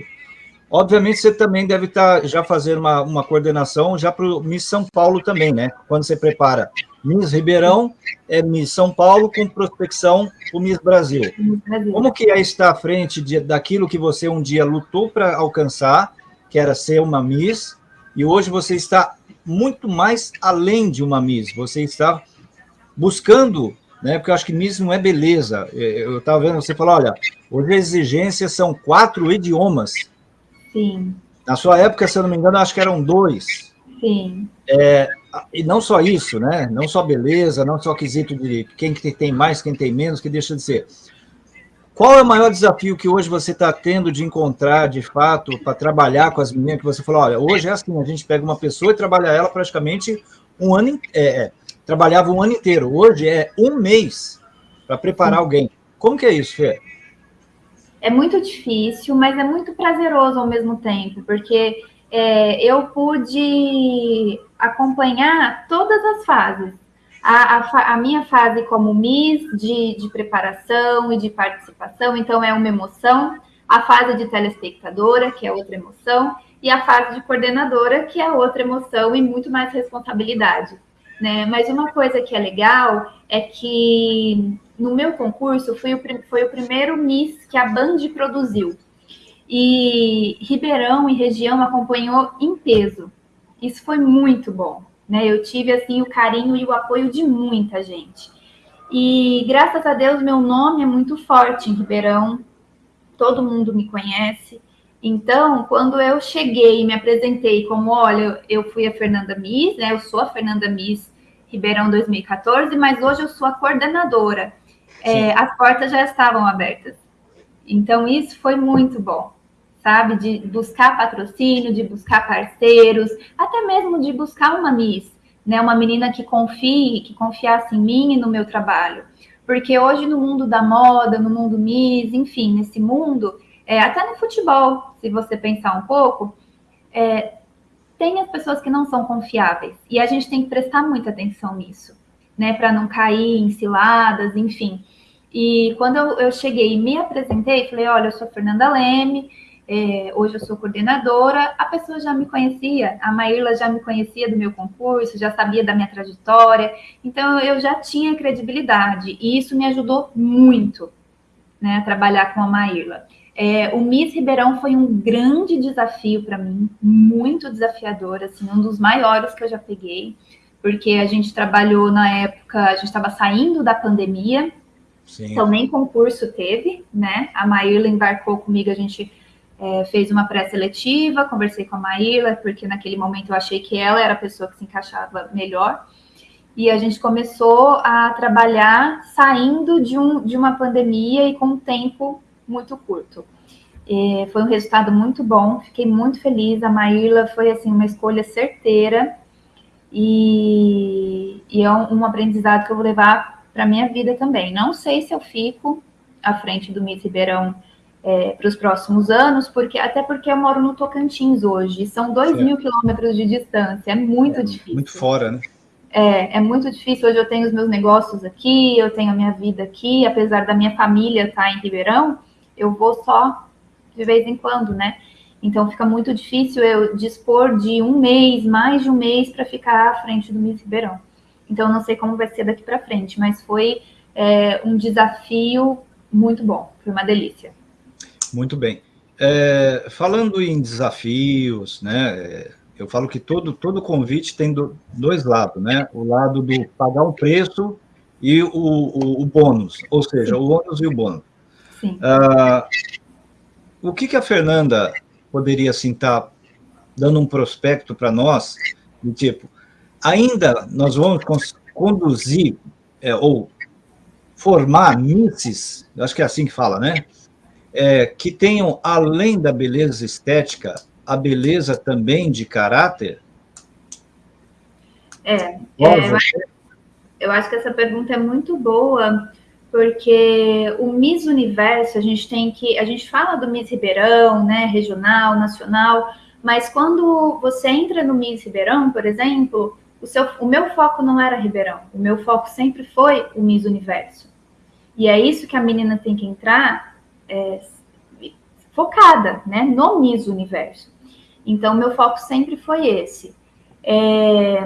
Obviamente você também deve estar já fazendo uma, uma coordenação já para o Miss São Paulo também, né? Quando você prepara Miss Ribeirão, é Miss São Paulo com prospecção o Miss Brasil. Como que é estar à frente de, daquilo que você um dia lutou para alcançar, que era ser uma Miss, e hoje você está muito mais além de uma Miss, você está buscando, né, porque eu acho que Miss não é beleza. É, eu estava vendo você falar, olha, hoje as exigências são quatro idiomas. Sim. Na sua época, se eu não me engano, acho que eram dois. Sim. É, e não só isso, né? Não só beleza, não só quesito de quem tem mais, quem tem menos, que deixa de ser. qual é o maior desafio que hoje você está tendo de encontrar, de fato, para trabalhar com as meninas que você falou, olha, hoje é assim, a gente pega uma pessoa e trabalha ela praticamente um ano, é, é, trabalhava um ano inteiro. Hoje é um mês para preparar alguém. Como que é isso, Fê? É muito difícil, mas é muito prazeroso ao mesmo tempo, porque é, eu pude acompanhar todas as fases. A, a, a, minha fase como Miss de, de preparação e de participação, então é uma emoção. A fase de telespectadora, que é outra emoção. E a fase de coordenadora, que é outra emoção e muito mais responsabilidade. Né? Mas uma coisa que é legal é que no meu concurso foi o, foi o primeiro Miss que a Band produziu. E Ribeirão e região acompanhou em peso. Isso foi muito bom, né? Eu tive assim o carinho e o apoio de muita gente. E graças a Deus meu nome é muito forte em Ribeirão. Todo mundo me conhece. Então, quando eu cheguei e me apresentei como, olha, eu fui a Fernanda Miss, né? Eu sou a Fernanda Miss Ribeirão 2014, mas hoje eu sou a coordenadora. É, as portas já estavam abertas. Então, isso foi muito bom sabe? De buscar patrocínio, de buscar parceiros, até mesmo de buscar uma Miss, né? Uma menina que confie, que confiasse em mim e no meu trabalho. Porque hoje no mundo da moda, no mundo Miss, enfim, nesse mundo, é, até no futebol, se você pensar um pouco, é, tem as pessoas que não são confiáveis. E a gente tem que prestar muita atenção nisso, né? Para não cair em ciladas, enfim. E quando eu, eu cheguei e me apresentei, falei: olha, eu sou Fernanda Leme, é, hoje eu sou coordenadora, a pessoa já me conhecia, a Maíla já me conhecia do meu concurso, já sabia da minha trajetória, então eu já tinha credibilidade, e isso me ajudou muito né, a trabalhar com a Maíla. É, o Miss Ribeirão foi um grande desafio para mim, muito desafiador, assim, um dos maiores que eu já peguei, porque a gente trabalhou na época, a gente estava saindo da pandemia, Sim. então nem concurso teve, né? A Maíla embarcou comigo, a gente é, fez uma pré-seletiva, conversei com a Maíla, porque naquele momento eu achei que ela era a pessoa que se encaixava melhor. E a gente começou a trabalhar saindo de, um, de uma pandemia e com um tempo muito curto. E foi um resultado muito bom, fiquei muito feliz. A Maíla foi assim uma escolha certeira e, e é um, um aprendizado que eu vou levar para minha vida também. Não sei se eu fico à frente do Miss Ribeirão é, para os próximos anos, porque até porque eu moro no Tocantins hoje, são dois certo. mil quilômetros de distância, é muito é, difícil. Muito fora, né? É, é muito difícil. Hoje eu tenho os meus negócios aqui, eu tenho a minha vida aqui, apesar da minha família estar tá em Ribeirão, eu vou só de vez em quando, né? Então fica muito difícil eu dispor de um mês, mais de um mês, para ficar à frente do Miss Ribeirão. Então não sei como vai ser daqui para frente, mas foi é, um desafio muito bom, foi uma delícia. Muito bem. É, falando em desafios, né, eu falo que todo, todo convite tem do, dois lados, né? O lado do pagar um preço e o, o, o bônus, ou seja, o ônus e o bônus. Ah, o que, que a Fernanda poderia, assim, estar tá dando um prospecto para nós, do tipo, ainda nós vamos conduzir, é, ou formar misses, acho que é assim que fala, né? é, que tenham, além da beleza estética, a beleza também de caráter? É, é eu, acho, eu acho que essa pergunta é muito boa, porque o Miss Universo, a gente tem que, a gente fala do Miss Ribeirão, né, regional, nacional, mas quando você entra no Miss Ribeirão, por exemplo, o, seu, o meu foco não era Ribeirão, o meu foco sempre foi o Miss Universo. E é isso que a menina tem que entrar é, focada né, no Miss Universo. Então, meu foco sempre foi esse. É...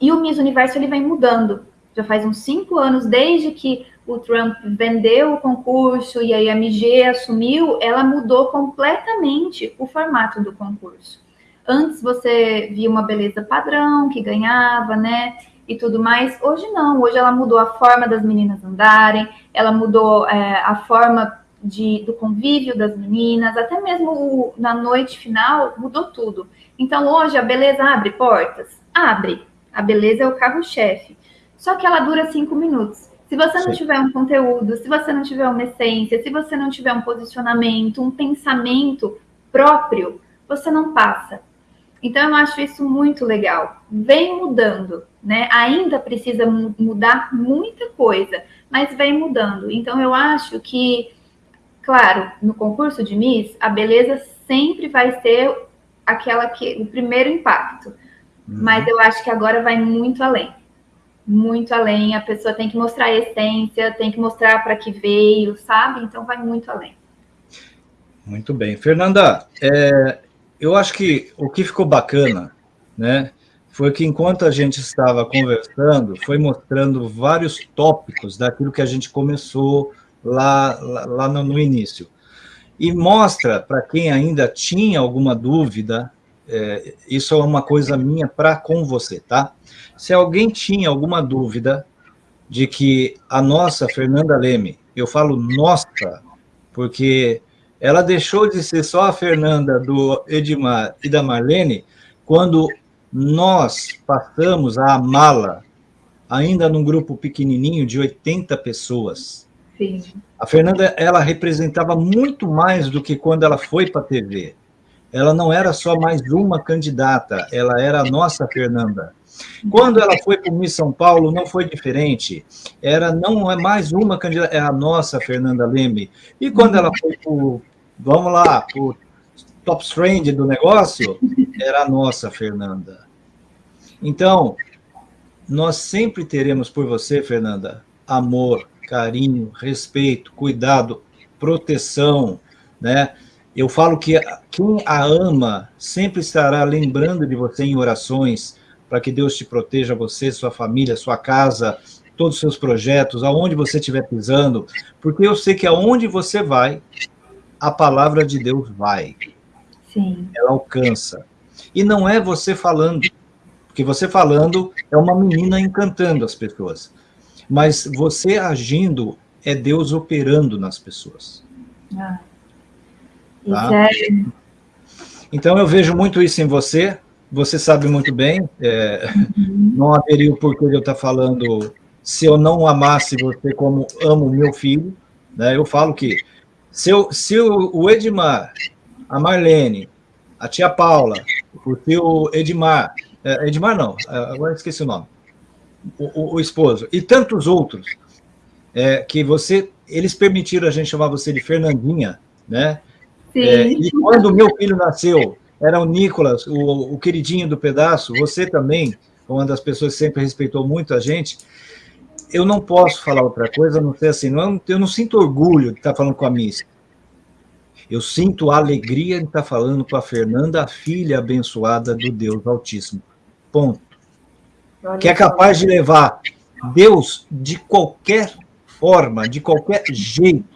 E o Miss Universo ele vem mudando. Já faz uns cinco anos, desde que o Trump vendeu o concurso e a MG assumiu, ela mudou completamente o formato do concurso. Antes você via uma beleza padrão que ganhava, né? E tudo mais. Hoje não, hoje ela mudou a forma das meninas andarem, ela mudou é, a forma de, do convívio das meninas, até mesmo o, na noite final, mudou tudo. Então, hoje, a beleza abre portas? Abre. A beleza é o carro-chefe. Só que ela dura cinco minutos. Se você não Sim. tiver um conteúdo, se você não tiver uma essência, se você não tiver um posicionamento, um pensamento próprio, você não passa. Então, eu acho isso muito legal. Vem mudando, né? Ainda precisa mudar muita coisa, mas vem mudando. Então, eu acho que, claro, no concurso de Miss, a beleza sempre vai ser aquela que o primeiro impacto. Uhum. Mas eu acho que agora vai muito além muito além. A pessoa tem que mostrar a essência, tem que mostrar para que veio, sabe? Então vai muito além. Muito bem. Fernanda, é, eu acho que o que ficou bacana, né, foi que enquanto a gente estava conversando, foi mostrando vários tópicos daquilo que a gente começou lá, lá, lá no, no início. E mostra, para quem ainda tinha alguma dúvida, é, isso é uma coisa minha para com você, tá? Se alguém tinha alguma dúvida de que a nossa Fernanda Leme, eu falo nossa, porque ela deixou de ser só a Fernanda do Edmar e da Marlene quando nós passamos a amá-la, ainda num grupo pequenininho de 80 pessoas. Sim. A Fernanda, ela representava muito mais do que quando ela foi para a TV. Ela não era só mais uma candidata, ela era a nossa Fernanda. Quando ela foi para o Miss São Paulo, não foi diferente. Era não é mais uma candidata, é a nossa Fernanda Leme. E quando ela foi para vamos lá, para o top trend do negócio, era a nossa Fernanda. Então, nós sempre teremos por você, Fernanda, amor, carinho, respeito, cuidado, proteção, né? Eu falo que quem a ama sempre estará lembrando de você em orações, para que Deus te proteja, você, sua família, sua casa, todos os seus projetos, aonde você estiver pisando, porque eu sei que aonde você vai, a palavra de Deus vai. Sim. Ela alcança. E não é você falando, porque você falando é uma menina encantando as pessoas. Mas você agindo é Deus operando nas pessoas. Ah. Tá? É... Então eu vejo muito isso em você, você sabe muito bem, é, uhum. não haveria o porquê de eu estar falando se eu não amasse você como amo meu filho, né? Eu falo que se, eu, se o, Edmar, a Marlene, a tia Paula, o tio Edmar, é, Edmar não, é, agora esqueci o nome, o, o, o esposo, e tantos outros, é, que você, eles permitiram a gente chamar você de Fernandinha, né? É, e quando meu filho nasceu, era o Nicolas, o, o queridinho do pedaço, você também, uma das pessoas que sempre respeitou muito a gente, eu não posso falar outra coisa, não sei assim, não, eu não sinto orgulho de estar falando com a Miss. Eu sinto a alegria de estar falando com a Fernanda, a filha abençoada do Deus Altíssimo. Ponto. Que é capaz de levar Deus de qualquer forma, de qualquer jeito,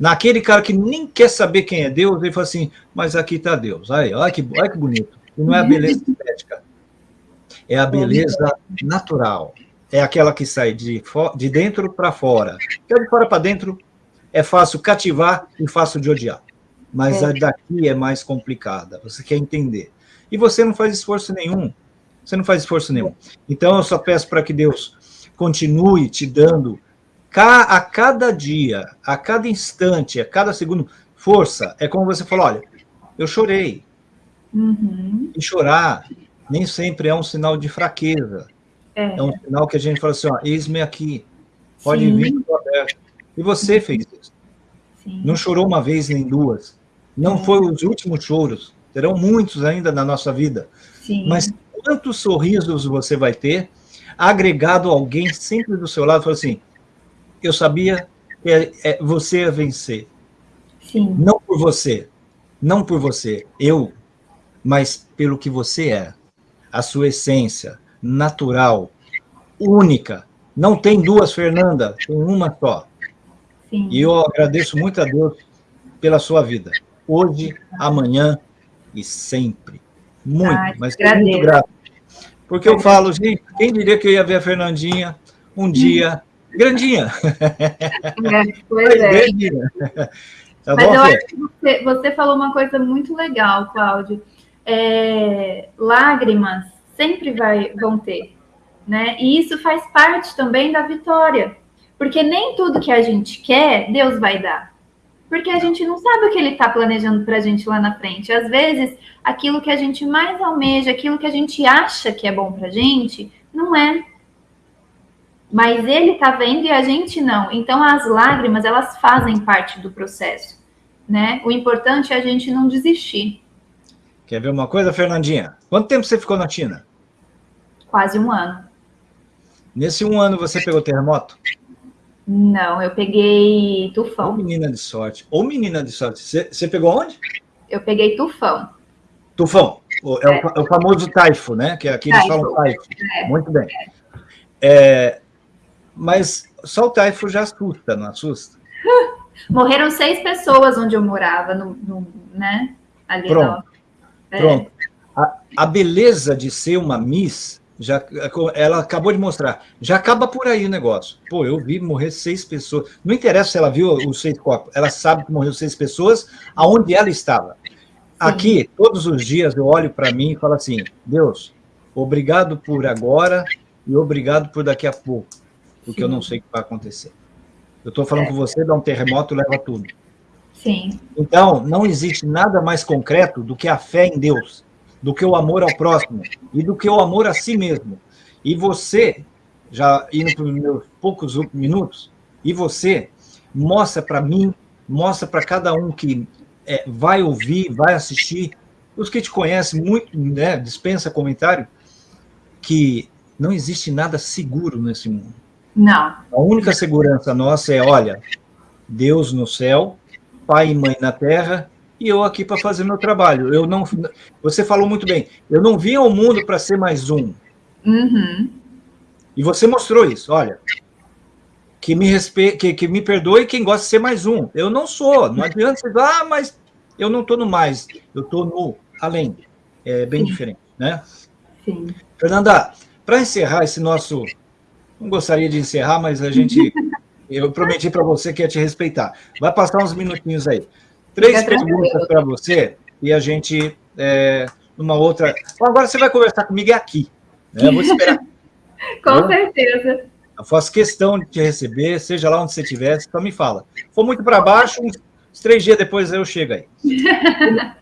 Naquele cara que nem quer saber quem é Deus, ele fala assim, mas aqui está Deus. Aí, olha que, olha que bonito. E não é a beleza estética. É a beleza natural. É aquela que sai de, de dentro para fora. Que de fora para dentro é fácil cativar e fácil de odiar. Mas é. a daqui é mais complicada. Você quer entender. E você não faz esforço nenhum. Você não faz esforço nenhum. Então, eu só peço para que Deus continue te dando a cada dia, a cada instante, a cada segundo, força. É como você falou, olha, eu chorei. Uhum. E chorar nem sempre é um sinal de fraqueza. É, é um sinal que a gente fala assim, ó, eis-me aqui, pode Sim. vir, estou aberto. E você uhum. fez isso. Sim. Não chorou uma vez nem duas. Não é. foi os últimos choros. Terão muitos ainda na nossa vida. Sim. Mas quantos sorrisos você vai ter agregado alguém sempre do seu lado, falou assim, eu sabia que é, é, você ia vencer. Sim. Não por você, não por você, eu, mas pelo que você é. A sua essência, natural, única. Não tem duas, Fernanda, tem uma só. Sim. E eu agradeço muito a Deus pela sua vida. Hoje, amanhã e sempre. Muito, Ai, mas muito grato. Porque eu falo, gente, quem diria que eu ia ver a Fernandinha um dia Grandinha. É, pois é. Grandinha. Tá Mas bom, eu acho que você, você, falou uma coisa muito legal, Cláudio. É, lágrimas sempre vai, vão ter, né? E isso faz parte também da vitória, Porque nem tudo que a gente quer, Deus vai dar. Porque a gente não sabe o que ele está planejando para a gente lá na frente. Às vezes, aquilo que a gente mais almeja, aquilo que a gente acha que é bom para a gente, não é. Mas ele está vendo e a gente não. Então, as lágrimas, elas fazem parte do processo. Né? O importante é a gente não desistir. Quer ver uma coisa, Fernandinha? Quanto tempo você ficou na China? Quase um ano. Nesse um ano você pegou terremoto? Não, eu peguei tufão. Ou menina de sorte. Ou menina de sorte. Você, pegou onde? Eu peguei tufão. Tufão. É, é. O, é, o, famoso taifo, né? Que aqui eles falam taifo. É. Muito bem. É, mas só o taifo já assusta, não assusta? Morreram seis pessoas onde eu morava, no, no né? Ali Pronto. É. Pronto. A, a beleza de ser uma Miss já, ela acabou de mostrar. Já acaba por aí o negócio. Pô, eu vi morrer seis pessoas. Não interessa se ela viu os seis corpos. Ela sabe que morreu seis pessoas, aonde ela estava. Sim. Aqui, todos os dias, eu olho para mim e falo assim, Deus, obrigado por agora e obrigado por daqui a pouco, porque Sim. eu não sei o que vai acontecer. Eu estou falando é. com você, dá um terremoto, leva tudo. Sim. Então, não existe nada mais concreto do que a fé em Deus do que o amor ao próximo e do que o amor a si mesmo. E você, já indo para os meus poucos minutos, e você mostra para mim, mostra para cada um que é, vai ouvir, vai assistir, os que te conhecem muito, né, dispensa comentário, que não existe nada seguro nesse mundo. Não. A única segurança nossa é, olha, Deus no céu, pai e mãe na terra, e eu aqui para fazer meu trabalho. Eu não, você falou muito bem, eu não vim ao mundo para ser mais um. Uhum. E você mostrou isso, olha, que me, respe... que, que me perdoe quem gosta de ser mais um. Eu não sou, não adianta você ah, mas eu não estou no mais, eu estou no além. É bem Sim. diferente, né? Sim. Fernanda, para encerrar esse nosso... Não gostaria de encerrar, mas a gente... eu prometi para você que ia te respeitar. Vai passar uns minutinhos aí. Três perguntas para você e a gente, é, numa outra... Agora você vai conversar comigo aqui. Né? Eu vou esperar. Com eu, certeza. Eu faço questão de te receber, seja lá onde você estiver, só me fala. For muito para baixo, uns três dias depois eu chego aí.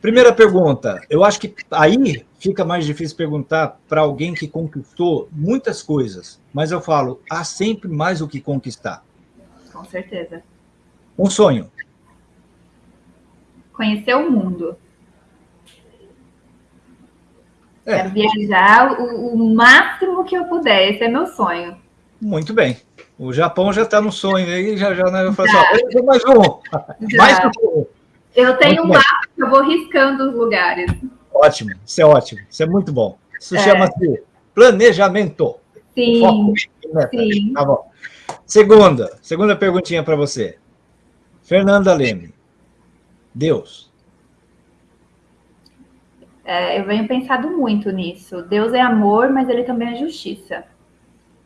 Primeira pergunta. Eu acho que aí fica mais difícil perguntar para alguém que conquistou muitas coisas, mas eu falo, há sempre mais o que conquistar. Com certeza. Um sonho conhecer o mundo. É. Quero viajar o, o, máximo que eu puder, esse é meu sonho. Muito bem. O Japão já está no sonho aí, já já né, eu falo assim, mais um. Já. Mais um. Eu tenho muito um mapa que eu vou riscando os lugares. Ótimo, isso é ótimo, isso é muito bom. Isso é. chama-se planejamento. Sim, Foco. sim. Tá bom. Segunda, segunda perguntinha para você. Fernanda Leme, Deus? É, eu venho pensado muito nisso. Deus é amor, mas ele também é justiça.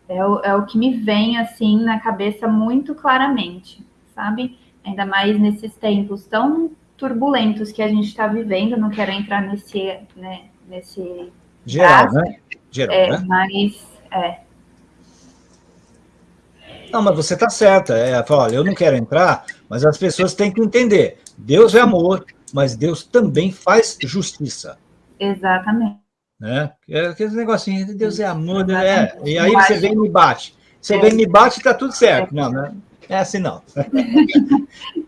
É o, é o que me vem, assim, na cabeça muito claramente, sabe? Ainda mais nesses tempos tão turbulentos que a gente está vivendo. Não quero entrar nesse... Né, nesse Geral, né? Geral, é, né? Mas, é, não, mas você está certa. É, olha, eu não quero entrar, mas as pessoas têm que entender. Deus é amor, mas Deus também faz justiça. Exatamente. Né? É aquele negocinho, Deus é amor, né? É. E aí você vem e me bate. Você vem e me bate e está tudo certo. Não, né? É assim não.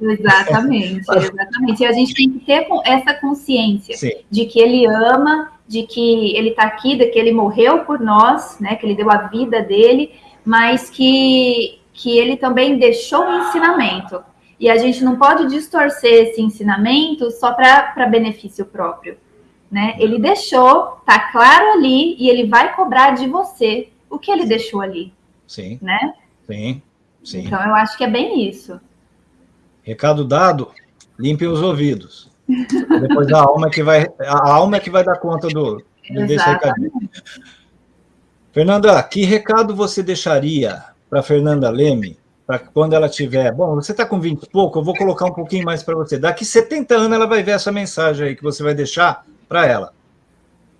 exatamente, exatamente. E a gente tem que ter essa consciência Sim. de que ele ama, de que ele está aqui, de que ele morreu por nós, né? Que ele deu a vida dele, mas que, que ele também deixou um ensinamento. E a gente não pode distorcer esse ensinamento só para benefício próprio. Né? Ele deixou, tá claro ali, e ele vai cobrar de você o que ele deixou ali. Sim. Né? Sim. Sim. Então eu acho que é bem isso. Recado dado, limpem os ouvidos. Depois a alma é que vai, a alma que vai dar conta do, do desse recadinho. Fernanda, que recado você deixaria para Fernanda Leme, para quando ela tiver... Bom, você está com 20 e pouco, eu vou colocar um pouquinho mais para você. Daqui 70 anos ela vai ver essa mensagem aí que você vai deixar para ela.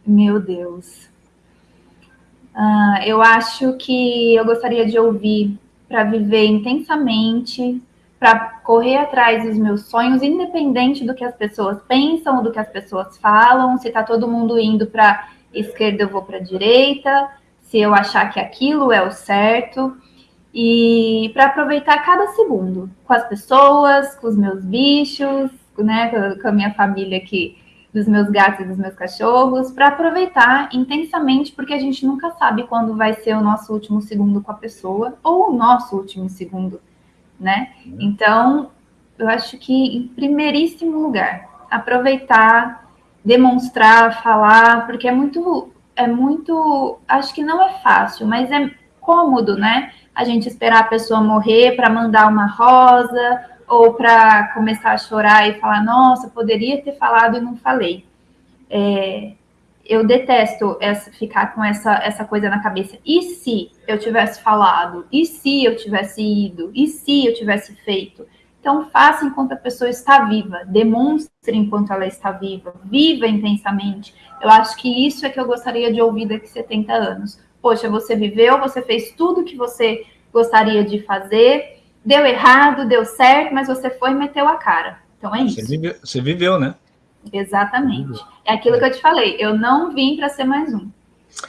Meu Deus. Ah, eu acho que eu gostaria de ouvir para viver intensamente, para correr atrás dos meus sonhos, independente do que as pessoas pensam, do que as pessoas falam, se está todo mundo indo para esquerda, eu vou para direita, se eu achar que aquilo é o certo, e para aproveitar cada segundo com as pessoas, com os meus bichos, né, com a minha família aqui, dos meus gatos e dos meus cachorros, para aproveitar intensamente, porque a gente nunca sabe quando vai ser o nosso último segundo com a pessoa ou o nosso último segundo né? Uhum. Então, eu acho que, em primeiríssimo lugar, aproveitar, demonstrar, falar, porque é muito, é muito, acho que não é fácil, mas é cômodo, né? A gente esperar a pessoa morrer para mandar uma rosa ou para começar a chorar e falar, nossa, poderia ter falado e não falei. É, eu detesto essa, ficar com essa, essa coisa na cabeça. E se eu tivesse falado? E se eu tivesse ido? E se eu tivesse feito? Então, faça enquanto a pessoa está viva, demonstre enquanto ela está viva, viva intensamente. Eu acho que isso é que eu gostaria de ouvir daqui 70 anos. Poxa, você viveu, você fez tudo que você gostaria de fazer, deu errado, deu certo, mas você foi e meteu a cara. Então é isso. Você viveu, você viveu né? Exatamente. É aquilo que eu te falei, eu não vim para ser mais um.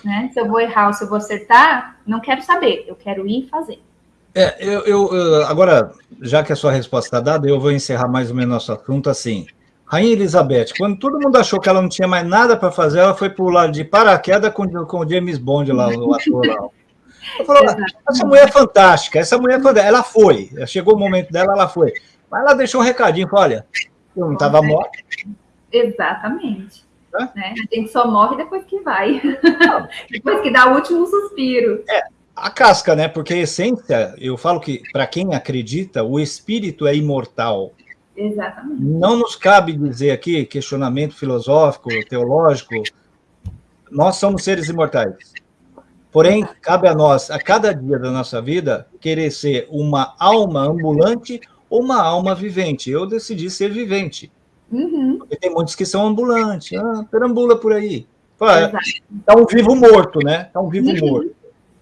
Né? Se eu vou errar ou se eu vou acertar, não quero saber, eu quero ir fazer. É, eu, eu, agora, já que a sua resposta está dada, eu vou encerrar mais ou menos nosso assunto assim. Rainha Elizabeth, quando todo mundo achou que ela não tinha mais nada para fazer, ela foi pular de paraquedas com, com o James Bond lá, o ator lá. Eu falei, essa mulher é fantástica, essa mulher é fantástica. Ela foi, chegou o momento dela, ela foi. Mas ela deixou um recadinho, falou, olha, eu não estava morta, Exatamente. Né? A gente só morre depois que vai. depois que dá o último suspiro. É, a casca, né? Porque a essência, eu falo que, para quem acredita, o espírito é imortal. Exatamente. Não nos cabe dizer aqui, questionamento filosófico, teológico, nós somos seres imortais. Porém, cabe a nós, a cada dia da nossa vida, querer ser uma alma ambulante ou uma alma vivente. Eu decidi ser vivente. Uhum. Porque tem muitos que são ambulantes, ah, perambula por aí. é um vivo morto, né? É um vivo uhum. morto.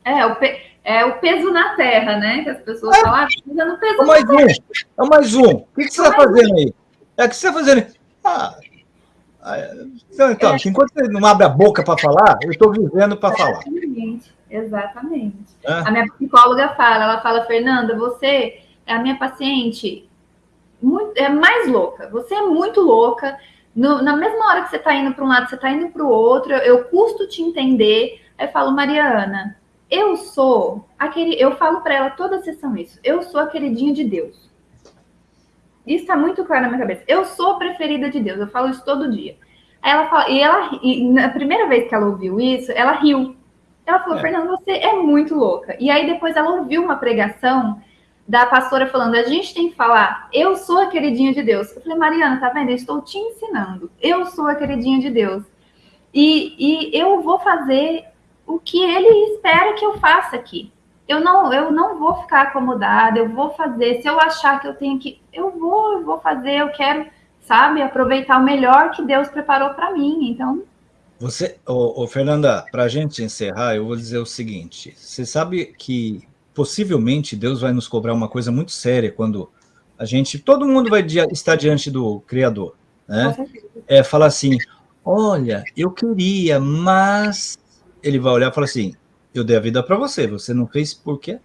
É o, pe... é o peso na terra, né? Que as pessoas é. falam, ah, no peso é mais um. É mais um. O que, que você está fazendo aí? É o que você está fazendo Ah, então, então é. enquanto você não abre a boca para falar, eu estou vivendo para falar. Exatamente, exatamente. É. A minha psicóloga fala, ela fala, Fernanda, você é a minha paciente muito, é mais louca. Você é muito louca. No, na mesma hora que você está indo para um lado, você está indo para o outro. Eu, eu custo te entender. Aí eu falo, Mariana, eu sou aquele. Eu falo para ela toda a sessão isso. Eu sou a queridinha de Deus. Isso está muito claro na minha cabeça. Eu sou a preferida de Deus. Eu falo isso todo dia. Aí ela fala, e ela, e na primeira vez que ela ouviu isso, ela riu. Ela falou, é. Fernanda, você é muito louca. E aí depois ela ouviu uma pregação da pastora falando, a gente tem que falar, eu sou a queridinha de Deus. Eu falei, Mariana, tá vendo? Eu estou te ensinando. Eu sou a queridinha de Deus. E, e eu vou fazer o que ele espera que eu faça aqui. Eu não, eu não vou ficar acomodada, eu vou fazer. Se eu achar que eu tenho que, eu vou, eu vou fazer, eu quero, sabe, aproveitar o melhor que Deus preparou para mim. Então, você, ô, ô Fernanda, para a gente encerrar, eu vou dizer o seguinte: você sabe que possivelmente Deus vai nos cobrar uma coisa muito séria quando a gente, todo mundo vai estar diante do Criador, né? É falar assim, olha, eu queria, mas ele vai olhar e falar assim, eu dei a vida para você, você não fez por quê?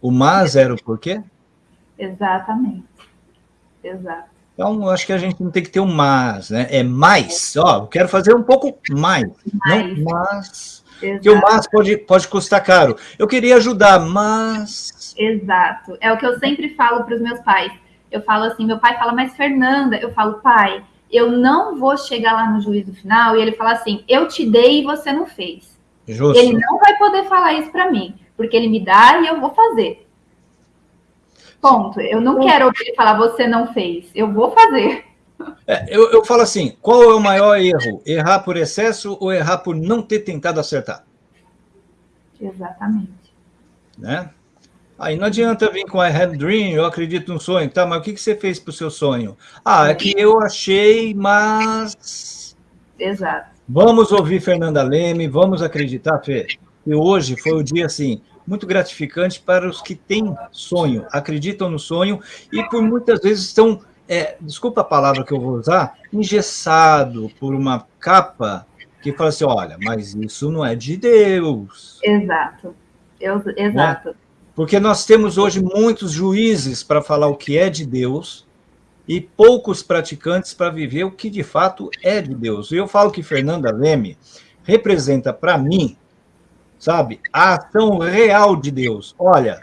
O mas era o porquê? Exatamente. Exato. Então, acho que a gente não tem que ter um mas, né? É mais, ó, eu quero fazer um pouco mais, mais. não mas Exato. que o mas pode, pode custar caro. Eu queria ajudar, mas... Exato. É o que eu sempre falo para os meus pais. Eu falo assim, meu pai fala, mas Fernanda, eu falo, pai, eu não vou chegar lá no juízo final e ele fala assim, eu te dei e você não fez. Justo. Ele não vai poder falar isso para mim, porque ele me dá e eu vou fazer. Ponto. Eu não quero ouvir falar, você não fez. Eu vou fazer. É, eu, eu falo assim, qual é o maior erro? Errar por excesso ou errar por não ter tentado acertar? Exatamente. Né? Aí não adianta vir com I have dream, eu acredito no sonho, tá? Mas o que, que você fez para o seu sonho? Ah, é que eu achei, mas... Exato. Vamos ouvir Fernanda Leme, vamos acreditar, Fê. E hoje foi o dia assim, muito gratificante para os que têm sonho, acreditam no sonho e por muitas vezes estão, é, desculpa a palavra que eu vou usar, engessado por uma capa que fala assim, olha, mas isso não é de Deus. Exato, Eu, exato. Né? Porque nós temos hoje muitos juízes para falar o que é de Deus e poucos praticantes para viver o que de fato é de Deus. E eu falo que Fernanda Leme representa para mim, sabe, a ação real de Deus. Olha,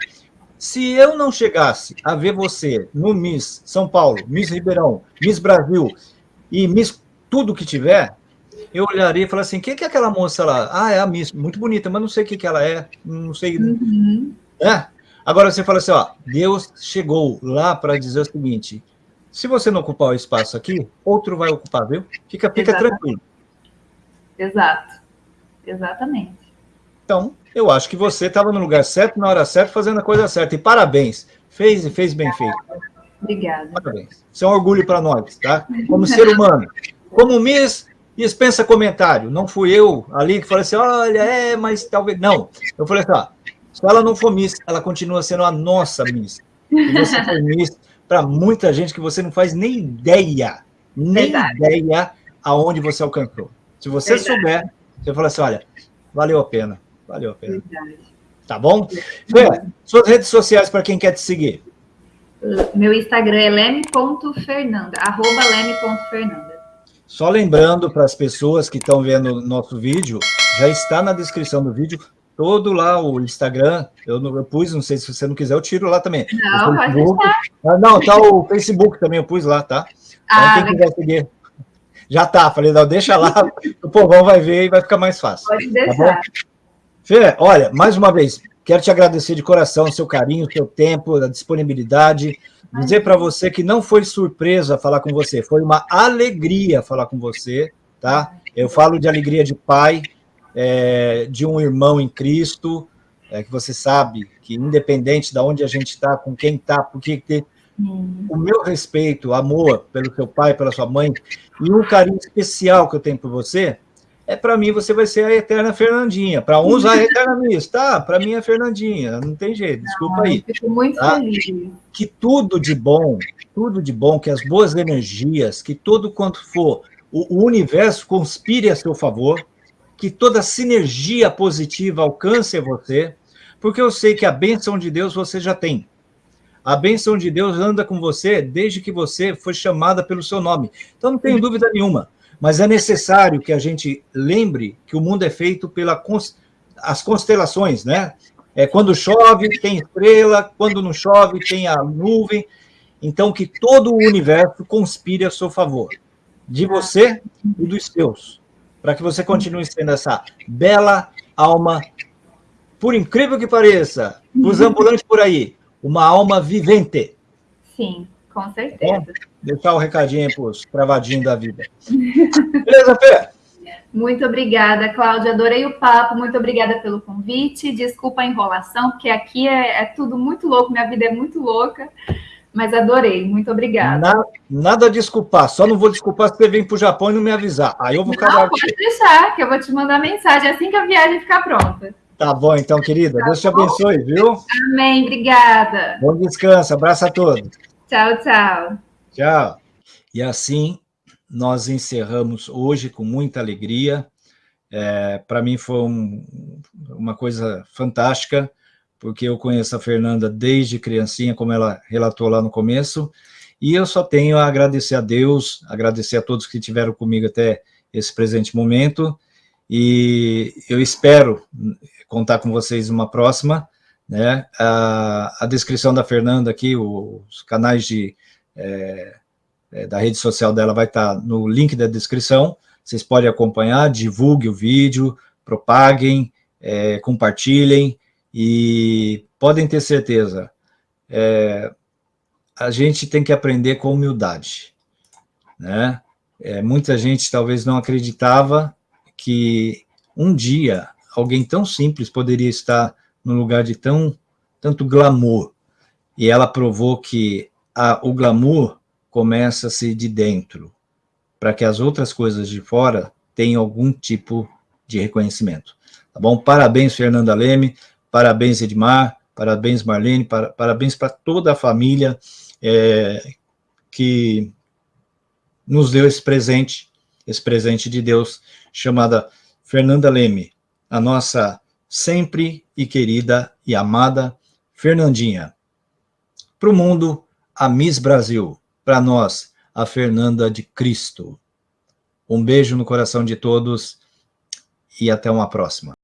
se eu não chegasse a ver você no Miss São Paulo, Miss Ribeirão, Miss Brasil e Miss tudo que tiver, eu olharia e falaria assim, quem que é aquela moça lá? Ah, é a Miss, muito bonita, mas não sei o que, que ela é, não sei... Uhum. É? Agora você fala assim, ó, Deus chegou lá para dizer o seguinte, se você não ocupar o espaço aqui, outro vai ocupar, viu? Fica, fica tranquilo. Exato. Exatamente. Então, eu acho que você estava no lugar certo, na hora certa, fazendo a coisa certa. E parabéns. Fez e fez bem feito. Obrigada. Parabéns. Isso é um orgulho para nós, tá? Como ser humano. Como Miss, dispensa comentário. Não fui eu ali que falei assim, olha, é, mas talvez... Não. Eu falei assim, ó, se ela não for Miss, ela continua sendo a nossa Miss. E você foi Miss para muita gente que você não faz nem ideia, nem Verdade. ideia aonde você alcançou. Se você Verdade. souber, você fala assim, olha, valeu a pena, valeu a pena. Verdade. Tá bom? Fê, suas redes sociais para quem quer te seguir. Meu Instagram é leme.fernanda, arroba leme.fernanda. Só lembrando para as pessoas que estão vendo o nosso vídeo, já está na descrição do vídeo todo lá o Instagram, eu, não, eu pus, não sei se você não quiser, eu tiro lá também. Não, pode deixar. Ah, não, tá o Facebook também, eu pus lá, tá? Ah, então, quem quiser seguir. Já tá, falei, não, deixa lá, o povão vai ver e vai ficar mais fácil. Pode tá deixar. Tá Fê, olha, mais uma vez, quero te agradecer de coração o seu carinho, o seu tempo, a disponibilidade, dizer para você que não foi surpresa falar com você, foi uma alegria falar com você, tá? Eu falo de alegria de pai, é, de um irmão em Cristo, é, que você sabe que independente de onde a gente está, com quem está, porque ter o meu respeito, amor pelo seu pai, pela sua mãe, e um carinho especial que eu tenho por você, é para mim você vai ser a eterna Fernandinha. Para uns a eterna Miss, tá? Para mim é Fernandinha, não tem jeito, desculpa não, aí. Fico muito tá? feliz. Que tudo de bom, tudo de bom, que as boas energias, que todo quanto for, o, o universo conspire a seu favor, que toda sinergia positiva alcance você, porque eu sei que a bênção de Deus você já tem. A bênção de Deus anda com você desde que você foi chamada pelo seu nome. Então não tenho dúvida nenhuma, mas é necessário que a gente lembre que o mundo é feito pelas as constelações, né? É, quando chove, tem estrela, quando não chove, tem a nuvem. Então, que todo o universo conspire a seu favor, de você e dos seus para que você continue sendo essa bela alma, por incrível que pareça, os ambulantes por aí, uma alma vivente. Sim, com certeza. Bom, deixar o um recadinho para os travadinhos da vida. Beleza, Fê? Muito obrigada, Cláudia. Adorei o papo. Muito obrigada pelo convite. Desculpa a enrolação, porque aqui é, é tudo muito louco, minha vida é muito louca. Mas adorei, muito obrigada. Nada, nada a desculpar, só não vou desculpar se você vem para o Japão e não me avisar. Aí eu vou acabar. Não, pode deixar, que eu vou te mandar mensagem assim que a viagem ficar pronta. Tá bom, então, querida. Tá Deus te abençoe, viu? Amém, obrigada. Bom descanso, abraço a todos. Tchau, tchau. Tchau. E assim, nós encerramos hoje com muita alegria. É, para mim foi um, uma coisa fantástica porque eu conheço a Fernanda desde criancinha, como ela relatou lá no começo, e eu só tenho a agradecer a Deus, agradecer a todos que estiveram comigo até esse presente momento, e eu espero contar com vocês uma próxima, né? A, a descrição da Fernanda aqui, os canais de, é, é, da rede social dela vai estar no link da descrição, vocês podem acompanhar, divulgue o vídeo, propaguem, é, compartilhem, e podem ter certeza, é, a gente tem que aprender com humildade. Né? É, muita gente talvez não acreditava que um dia alguém tão simples poderia estar no lugar de tão, tanto glamour. E ela provou que a, o glamour começa-se de dentro, para que as outras coisas de fora tenham algum tipo de reconhecimento. Tá bom? Parabéns, Fernanda Leme, Parabéns, Edmar, parabéns, Marlene, para, parabéns para toda a família é, que nos deu esse presente, esse presente de Deus, chamada Fernanda Leme, a nossa sempre e querida e amada Fernandinha. Para o mundo, a Miss Brasil. Para nós, a Fernanda de Cristo. Um beijo no coração de todos e até uma próxima.